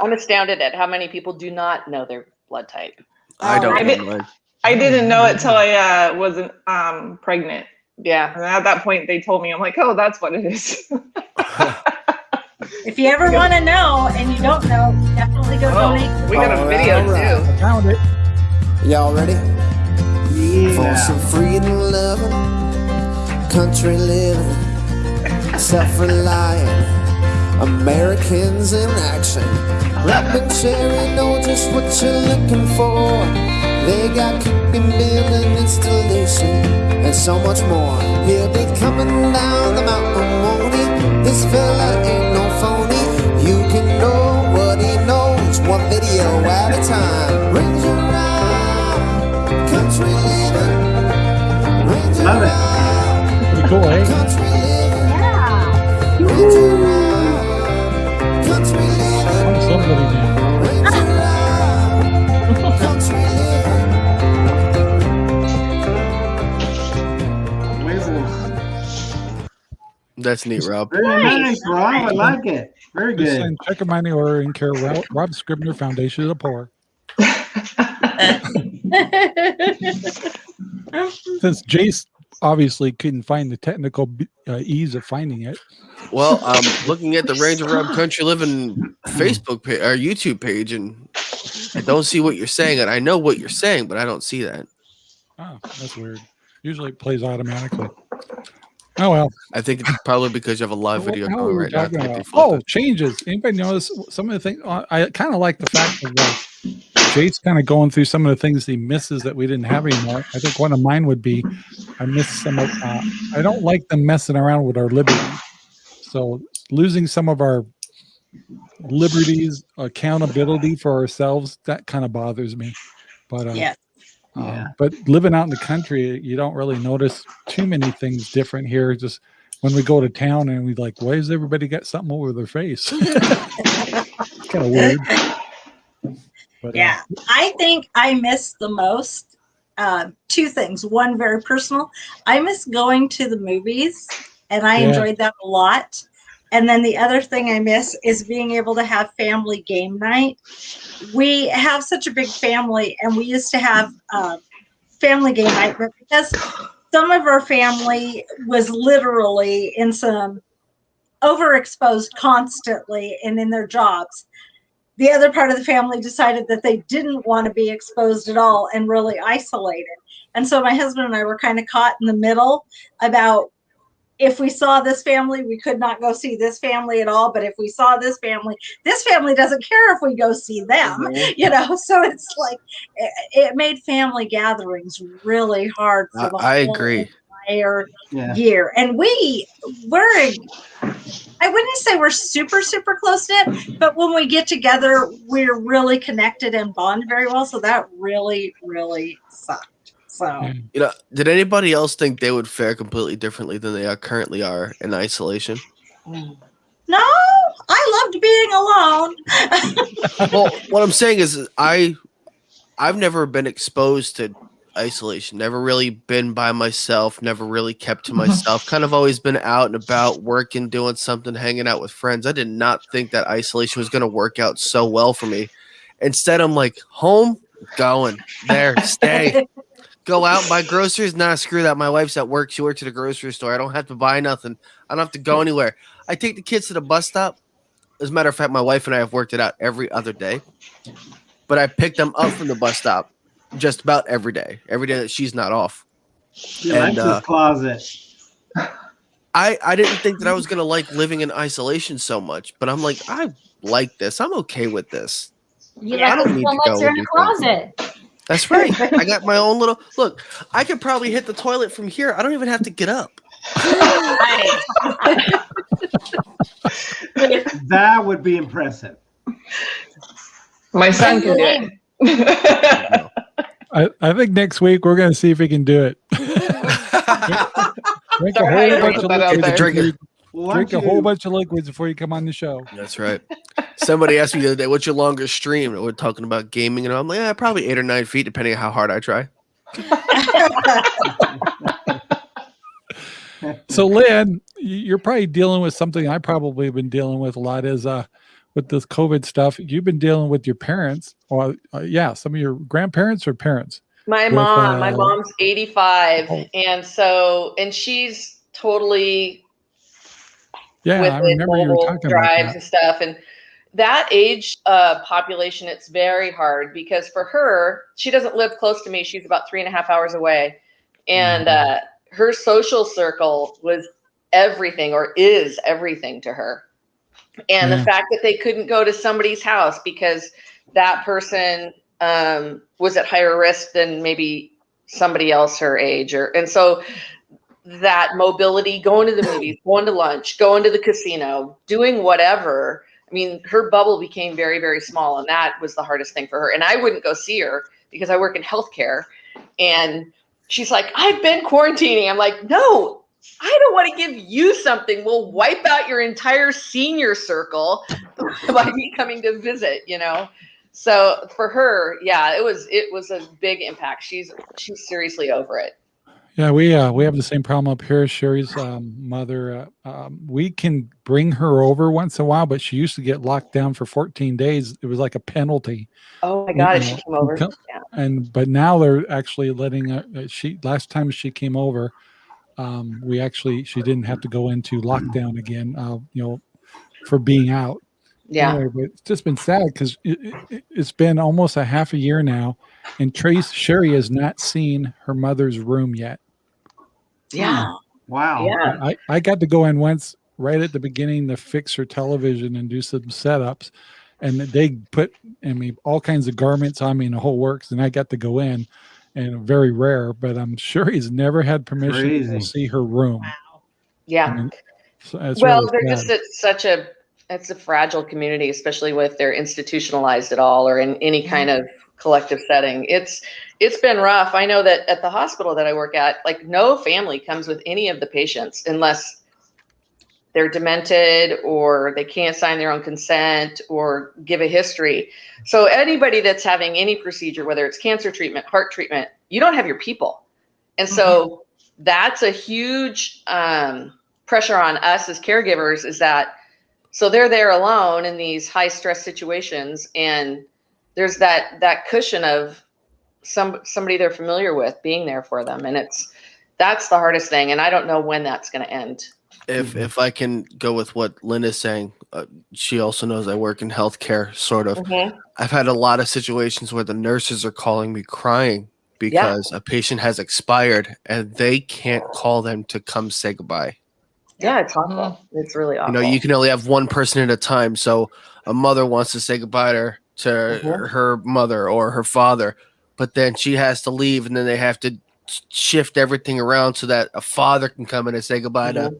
I'm astounded at how many people do not know their blood type. I Oh, don't I know did, I didn't know it till I uh, wasn't um, pregnant. Yeah. And at that point, they told me, I'm like, oh, that's what it is. If you ever want to know and you don't know, definitely go oh, donate. we got a All video right, too. I found it. Y'all ready? For Yeah. some freedom loving, country living, self reliant Americans in action. Rap and Sherry know just what you're looking for. They got piping, building, installation, and so much more. He'll be coming down the mountain, won't he? This fella ain't no phony. You can know what he knows, one video at a time. Ranger Rob, country living. Range Love it. around, Pretty cool, eh? country living. Yeah. Range That's neat, Rob. Very nice, Rob. I like it. Very Just good. send check of money order in care Rob, Rob Scribner Foundation of the Poor. *laughs* Since Jace obviously couldn't find the technical uh, ease of finding it. Well, I'm *laughs* looking at the Ranger Rob Country Living Facebook page or YouTube page, and I don't see what you're saying. And I know what you're saying, but I don't see that. Oh, that's weird. Usually it plays automatically. Oh well. I think it's probably because you have a live What video going right now. talking It might be about? flipped. Oh, changes. Anybody notice some of the things? uh, I kind of like the fact that Jade's kind of going through some of the things he misses that we didn't have anymore. I think one of mine would be I miss some of. Uh, I don't like them messing around with our liberty. So losing some of our liberties, accountability for ourselves, that kind of bothers me. But uh, Yeah. um, Yeah. but living out in the country, you don't really notice too many things different here. Just when we go to town and we like, why does everybody got something over their face? *laughs* kind of weird. But, uh, Yeah, I think I miss the most uh, two things. One very personal. I miss going to the movies, and I Yeah. enjoyed that a lot. And then the other thing I miss is being able to have family game night. We have such a big family, and we used to have uh, family game night, but because some of our family was literally in some overexposed constantly and in their jobs the other part of the family decided that they didn't want to be exposed at all and really isolated. And so my husband and I were kind of caught in the middle about if we saw this family, we could not go see this family at all. But if we saw this family, this family doesn't care if we go see them, mm-hmm. *laughs* you know? So it's like it, it made family gatherings really hard for I, the I whole agree. entire Yeah. year. And we we're a- I wouldn't say we're super super close knit, but when we get together, we're really connected and bond very well. So that really really sucked. So You know, did anybody else think they would fare completely differently than they are currently are in isolation? Mm. no, I loved being alone. *laughs* well, what I'm saying is, I, I've never been exposed to isolation. Never really been by myself. Never really kept to *laughs* myself. kind of always been out and about, working, doing something, hanging out with friends. I did not think that isolation was going to work out so well for me. Instead, I'm like home, going there, stay. *laughs* Go out and buy groceries. Nah, screw that. My wife's at work. She works at a grocery store. I don't have to buy nothing. I don't have to go anywhere. I take the kids to the bus stop. As a matter of fact, my wife and I have worked it out every other day. But I pick them up from the bus stop just about every day, every day that she's not off. He And, likes uh, his closet. I, I didn't think that I was gonna like living in isolation so much, but I'm like, I like this. I'm okay with this. You I don't need to toilets go in the do something. Closet. That's right. I got my own little look. I could probably hit the toilet from here. I don't even have to get up. *laughs* That would be impressive. My son can do it. I, I think next week we're going to see if we can do it. *laughs* drink a whole bunch put of that out liquids there. before Drink you- it. Why drink a whole bunch of liquids before you come on the show. That's right. Somebody asked me the other day, "What's your longest stream?" And we're talking about gaming, and I'm like, "Yeah, probably eight or nine feet, depending on how hard I try." So, Lynn, you're probably dealing with something I probably have been dealing with a lot is uh, with this COVID stuff. You've been dealing with your parents, or uh, yeah, some of your grandparents or parents. My With, mom, my uh, mom's 85, oh. and so and she's totally Yeah, with I remember you were talking about drives that. and stuff. And that age uh, population, it's very hard because for her, she doesn't live close to me. She's about three and a half hours away, and Mm-hmm. uh, her social circle was everything or is everything to her. And Yeah. the fact that they couldn't go to somebody's house because that person um, was at higher risk than maybe somebody else her age or and so that mobility going to the movies *laughs* going to lunch going to the casino doing whatever. I mean her bubble became very very small and that was the hardest thing for her. And i wouldn't go see her because i work in healthcare and she's like i've been quarantining. I'm like no i don't want to give you something. We'll wipe out your entire senior circle *laughs* by me coming to visit you know? So for her yeah it was it was a big impact. She's she's seriously over it Yeah, we uh, we have the same problem up here. Sherry's um, mother. Uh, um, we can bring her over once in a while, but she used to get locked down for 14 days. It was like a penalty. oh my god she came over come- yeah And but now they're actually letting uh, uh, she. Last time she came over, um, we actually she didn't have to go into lockdown again. Uh, you know, for being out. yeah Anyway, but it's just been sad because it, it, it's been almost a half a year now, and Trace Sherry has not seen her mother's room yet. Yeah Wow. yeah I, I got to go in once right at the beginning to fix her television and do some setups. And they put, I mean, all kinds of garments on me and the whole works. And I got to go in and very rare, but I'm sure he's never had permission to see her room. yeah I mean, so well really they're sad. just at such a it's a fragile community especially with they're institutionalized at all or in any kind of collective setting. It's it's been rough. I know that at the hospital that i work at like no family comes with any of the patients unless they're demented or they can't sign their own consent or give a history. So anybody that's having any procedure whether it's cancer treatment heart treatment you don't have your people. And so that's a huge um, pressure on us as caregivers is that so they're there alone in these high stress situations and there's that that cushion of some somebody they're familiar with being there for them and it's that's the hardest thing and i don't know when that's going to end If if I can go with what Lynn is saying, uh, she also knows I work in healthcare, sort of. I've had a lot of situations where the nurses are calling me crying because a patient has expired and they can't call them to come say goodbye. Yeah it's awful it's really awful. You know, you can only have one person at a time. So a mother wants to say goodbye to, her- to Mhm. her mother or her father, but then she has to leave and then they have to shift everything around so that a father can come in and say goodbye to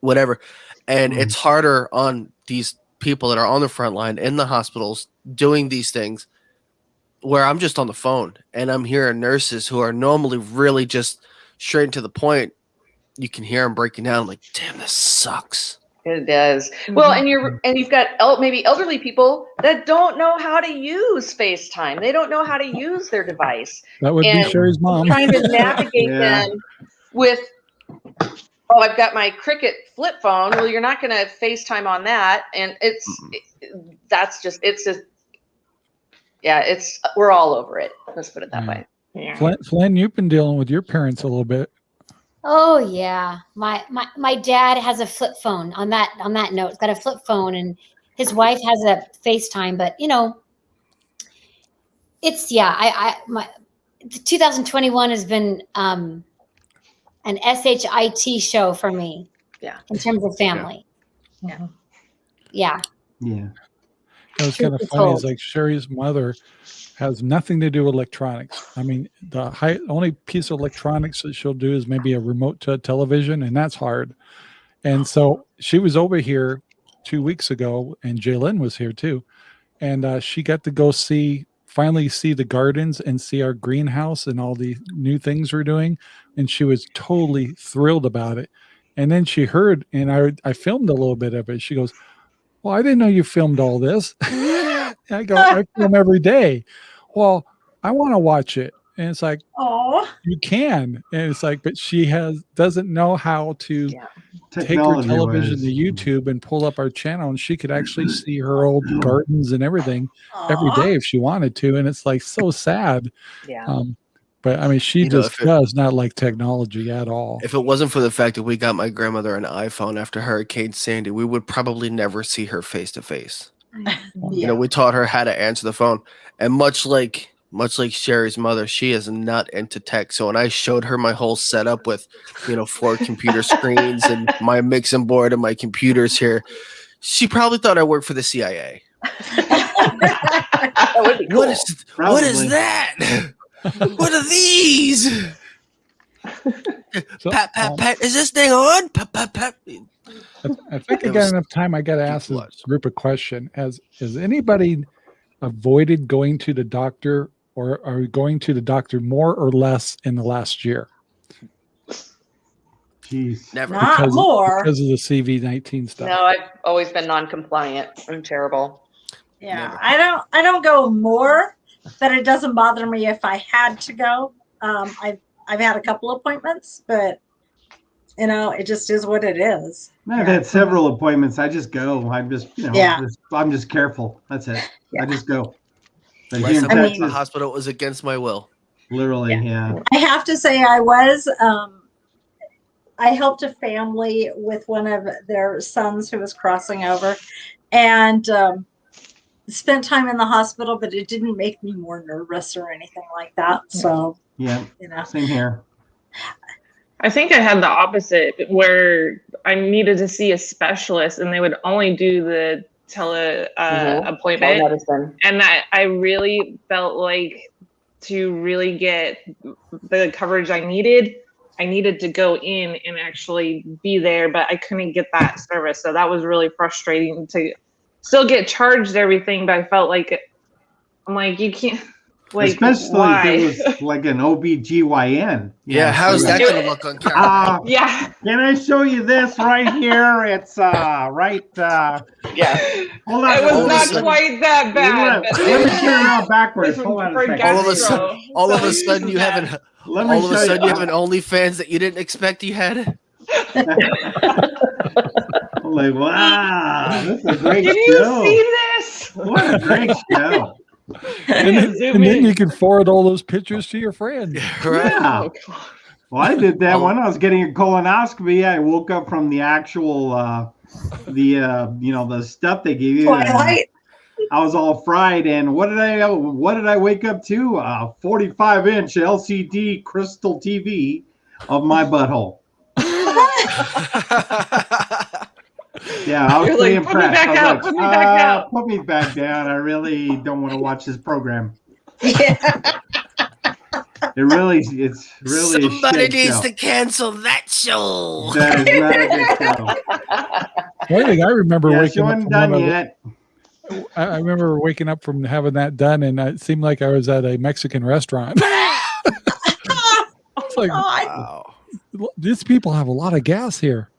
whatever. And Mhm. it's harder on these people that are on the front line in the hospitals doing these things where I'm just on the phone and I'm hearing nurses who are normally really just straight to the point. You can hear them breaking down. I'm like, damn, this sucks. It does. Mm-hmm. Well, and you're and you've got el- maybe elderly people that don't know how to use FaceTime. They don't know how to use their device. That would and be Sherry's mom. Trying to *laughs* navigate Yeah. them with oh, I've got my Cricket flip phone. Well, you're not going to FaceTime on that, and it's it- that's just it's just yeah, it's we're all over it. Let's put it that Yeah. way. Yeah. Flynn, Flynn, you've been dealing with your parents a little bit. Oh yeah, my my my dad has a flip phone. On that on that note, he's got a flip phone, and his wife has a FaceTime. But you know, it's yeah. I I my 2021 has been um an shit show for me. Yeah. in terms of family. Yeah. Yeah. Yeah. It was Truth kind of funny. It's like Sherry's mother has nothing to do with electronics. I mean, the high, only piece of electronics that she'll do is maybe a remote to a television, and that's hard. And so she was over here two weeks ago, and Jalen was here too, and uh, she got to go see finally see the gardens and see our greenhouse and all the new things we're doing, and she was totally thrilled about it. And then she heard, and I I filmed a little bit of it. She goes, "Well, I didn't know you filmed all this." *laughs* *laughs* I go, "I film every day." Well, I want to watch it, and it's like Oh, you can, and it's like, but she has doesn't know how to Yeah. take her television wise. to YouTube and pull up our channel, and she could actually *clears throat* see her old gardens and everything every aw. day if she wanted to, and it's like so sad. Yeah. Um, but I mean, she You know, just it- does not like technology at all. If it wasn't for the fact that we got my grandmother an iPhone after Hurricane Sandy, we would probably never see her face to face. You know, we taught her how to answer the phone, and much like much like Sherry's mother, she is not into tech. So when I showed her my whole setup with, you know, four computer *laughs* screens and my mixing board and my computers here, she probably thought I worked for the CIA. *laughs* That would be cool. What is what is that? *laughs* *laughs* what are these? *laughs* So, pat, pat, um, pat. Is this thing on? Pat, pat, pat. I think I got enough time. I got to ask this group a question. Has has anybody avoided going to the doctor, or are we going to the doctor more or less in the last year Jeez. Never. Not Because- more. because of the CV nineteen stuff? No, I've always been non-compliant. I'm terrible. Yeah, Never. I don't. I don't go more, but it doesn't bother me if I had to go. Um, I've I've had a couple appointments, but you know, it just is what it is. I've had several appointments. I just go. I'm just, you know, Yeah. just- I'm just careful. That's it. Yeah. I just go. But Last here in time I was in Texas, the hospital was against my will. literally, yeah. I have to say, I was. Um, I helped a family with one of their sons who was crossing over, and um, spent time in the hospital. But it didn't make me more nervous or anything like that. So Yeah, you know, same here. I think I had the opposite where I needed to see a specialist and they would only do the tele uh, Mhm. appointment. And I, I really felt like to really get the coverage I needed, I needed to go in and actually be there, but I couldn't get that service. So that was really frustrating to still get charged everything, but I felt like I'm like, you can't *laughs* like Especially why? if it was *laughs* like an OBGYN. Yeah, how's that going to look on camera? Uh, yeah. can I show you this right here? It's uh right uh Yeah. hold on. It was hold not quite that bad. Let, let me turn around backwards. *laughs* Hold on a second. All of a gastro. sudden- all of a sudden you have an Let me all of a sudden you you. have an OnlyFans that you didn't expect you had. I'm like, wow, *laughs* this is a great Can you see this? What a great *laughs* show. and then, and then you can forward all those pictures to your friend. Right? Yeah. Oh, Well, I did that Oh. when I was getting a colonoscopy. I woke up from the actual, uh, the uh, you know, the stuff they gave you. Twilight. I was all fried, and what did I, what did I wake up to? A 45 inch LCD crystal TV of my butthole. *laughs* Yeah, I *laughs* was You're pretty like, "Put me impressed. back I was out, like, put me back "Uh, out." Put me back down. I really don't want to watch this program. Yeah. It really, it's really. a Somebody shit needs show. to cancel that show. That is not a good show. *laughs* One thing I remember Yeah, waking up wasn't from done one of yet. I, I remember waking up from having that done, and it seemed like I was at a Mexican restaurant. *laughs* it's like God. Wow. these people have a lot of gas here.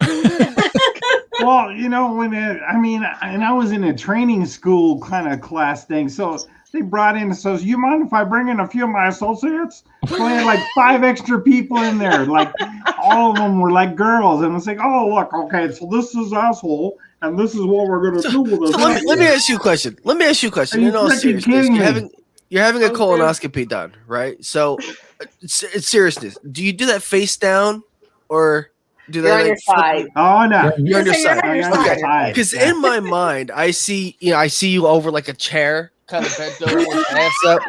Well, you know, when it, I mean, and I was in a training school kind of class thing, so they brought in says, "You mind if I bring in a few of my associates?" So they had like five extra people in there, like all of them were like girls, and it's like, "Oh, look, okay, so this is asshole, and this is what we're gonna do with So let me, let me ask you a question. Let me ask you a question. You In all freaking seriousness, kidding you're having you're having a colonoscopy done, right? So, uh, it's, it's seriousness. Do you do that face down, or do they You're on like flip side. you- *laughs* Oh no! You're on your So you're on your I'm on your side. side. Because Yeah. in my mind, I see you know I see you over like a chair, kind of bent over, with your ass up,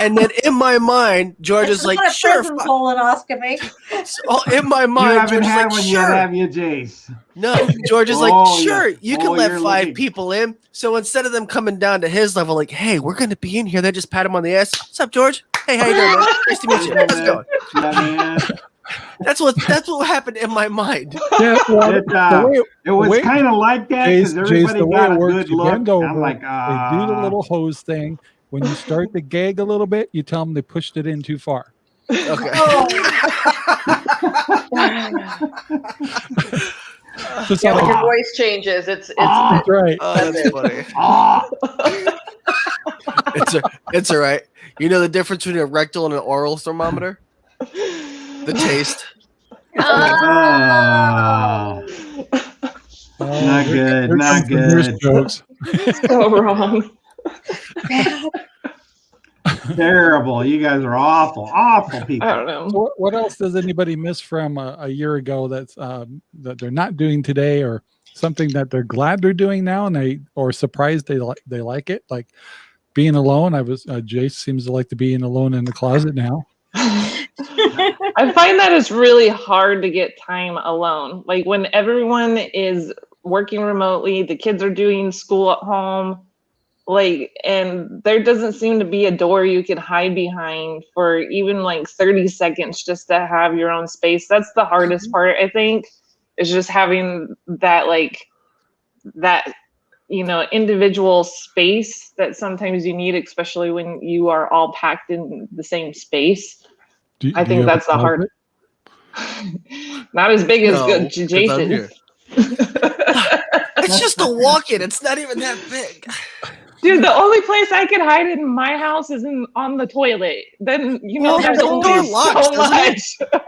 and then in my mind, George is like, sure. prison colonoscopy. Oh, in my You mind, haven't George is had like, one sure. yet, have you, Jace? No, George is like, Oh, yeah. sure, you can Oh, let five looking- people in. So instead of them coming down to his level, like, hey, we're gonna be in here, they just pat him on the ass. What's up, George? Hey, how you doing, man? Nice to meet you. How's it going? Yeah, man. That's what that's what happened in my mind. Yeah, well, It, uh, way, It was kind of like that Jace, because Jace, everybody the way got it a works, good look. bend over, I'm like, they uh, do the little hose thing. When you start to gag a little bit, you tell them they pushed it in too far. Okay. *laughs* Oh, Just Yeah, like- when your voice changes, it's it's Ah. that's right. Oh, that's funny. Ah, It's a, it's all right. You know the difference between a rectal and an oral thermometer? *laughs* The taste. *laughs* Oh, Not good, not comes the nurse good. Jokes. *laughs* so wrong. *laughs* terrible. You guys are awful, awful people. I don't know. What, what else does anybody miss from a, a year ago that's um, that they're not doing today, or something that they're glad they're doing now, and they or surprised they like they like it, like being alone. I was uh, Jace seems to like to be in alone in the closet now. I find that it's really hard to get time alone. Like when everyone is working remotely, the kids are doing school at home. like and there doesn't seem to be a door you can hide behind for even like 30 seconds just to have your own space that's the hardest mm-hmm. part i think is just having that like that you know individual space that sometimes you need especially when you are all packed in the same space Do- i do think that's the hard *laughs* not as big as No, good 'cause jason. It's *laughs* just a walk-in. It's not even that big. Dude, the only place I can hide in my house is in on the toilet. Then you know Well, there's the only door locks, so doesn't much. *laughs*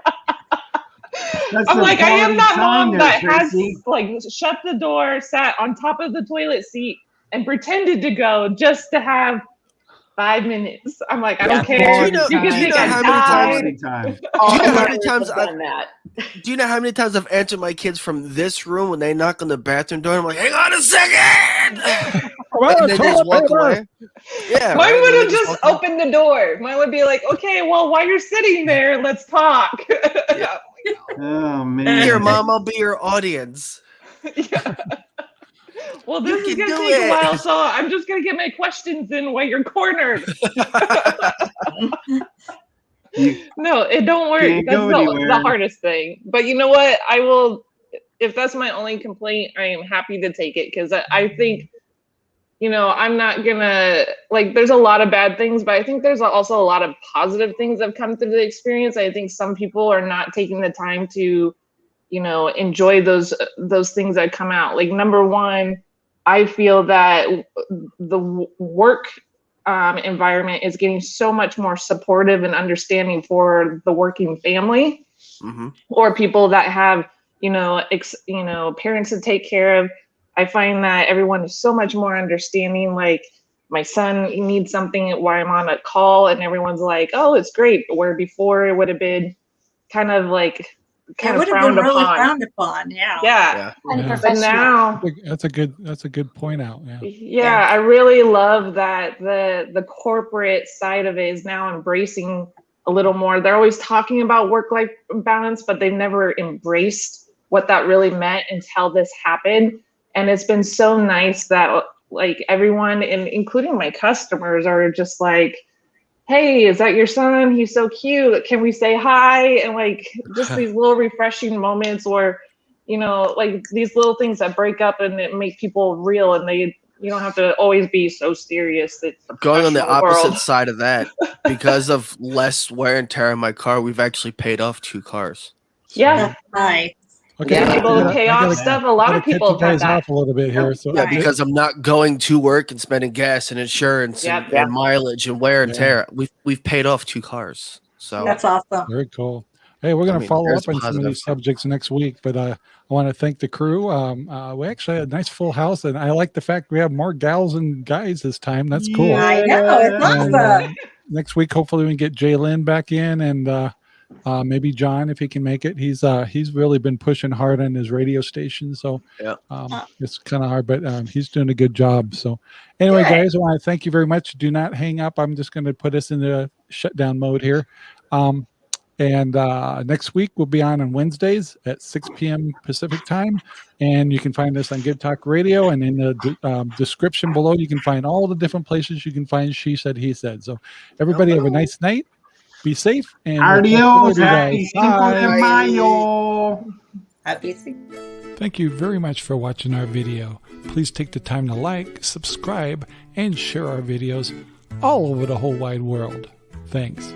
That's I'm like, I am quality that time mom there, that has like shut the door, sat on top of the toilet seat, and pretended to go just to have five minutes. I'm like, I don't Yeah. care. Do you know- you do you know how many died. Quality time. Do you know how many I've times I- done that? Do you know how many times I've answered my kids from this room when they knock on the bathroom door? I'm like, hang on a second, Well, *laughs* *laughs* and they just walk away. Yeah, Mine right? Would have just walk opened the door. Mine would be like, okay, well, while you're sitting there, let's talk. *laughs* Oh man. Here, mom, I'll be your audience. Yeah. Well, You this is gonna take it. a while, so I'm just gonna get my questions in while you're cornered. *laughs* You- No, it don't work. That's the, the hardest thing. But you know what? I will. If that's my only complaint, I am happy to take it because I, I think, you know, I'm not gonna like. There's a lot of bad things, but I think there's also a lot of positive things that have come through the experience. I think some people are not taking the time to, you know, enjoy those those things that come out. Like number one, I feel that the work um, environment is getting so much more supportive and understanding for the working family hmm or people that have you know ex, you know parents to take care of. I find that everyone is so much more understanding like my son needs something while i'm on a call and everyone's like oh it's great. Where before it would have been kind of like It kind of would have frowned been really upon frowned upon. Yeah. yeah Yeah. And Yeah. but now That's a good. That's a good point out. Yeah. yeah, I really love that the the corporate side of it is now embracing a little more. They're always talking about work life balance, but they've never embraced what that really meant until this happened. And it's been so nice that like everyone and including my customers are just like hey is that your son he's so cute can we say hi and like just *laughs* these little refreshing moments or you know like these little things that break up and it make people real and they you don't have to always be so serious that Going on the professional opposite world. side of that, *laughs* because of less wear and tear on my car, we've actually paid off two cars. yeah Right. Okay. Yeah, I people gotta- pay off gotta- stuff a lot of people you have guys that off a little bit here. So Yeah, because I'm not going to work and spending gas and insurance and, Yep. and mileage and wear and Yeah. tear. We've we've paid off two cars. So That's awesome. Very cool. Hey, we're going to mean, follow up on some of these subjects next week, but uh, I want to thank the crew. Um, uh, we actually had a nice full house, and I like the fact we have more gals and guys this time. That's cool. I know. It's And, awesome. uh, next week, hopefully, we can get Jay Lynn back in, and uh, uh, maybe John if he can make it. He's uh, he's really been pushing hard on his radio station, so Yeah. um, it's kind of hard, but um, he's doing a good job. So, anyway, Good. guys, I want to thank you very much. Do not hang up. I'm just going to put us in the shutdown mode here. Um, and uh, next week we'll be on on Wednesdays at 6 p.m. Pacific time. And you can find us on Good Talk Radio. And in the de- um, description below, you can find all the different places you can find She Said, He Said. So, everybody have a nice night. Be safe. And we'll talk you Adios. Happy guys. Cinco Bye. de Mayo. Happy Thank you very much for watching our video. Please take the time to like, subscribe, and share our videos all over the whole wide world. Thanks.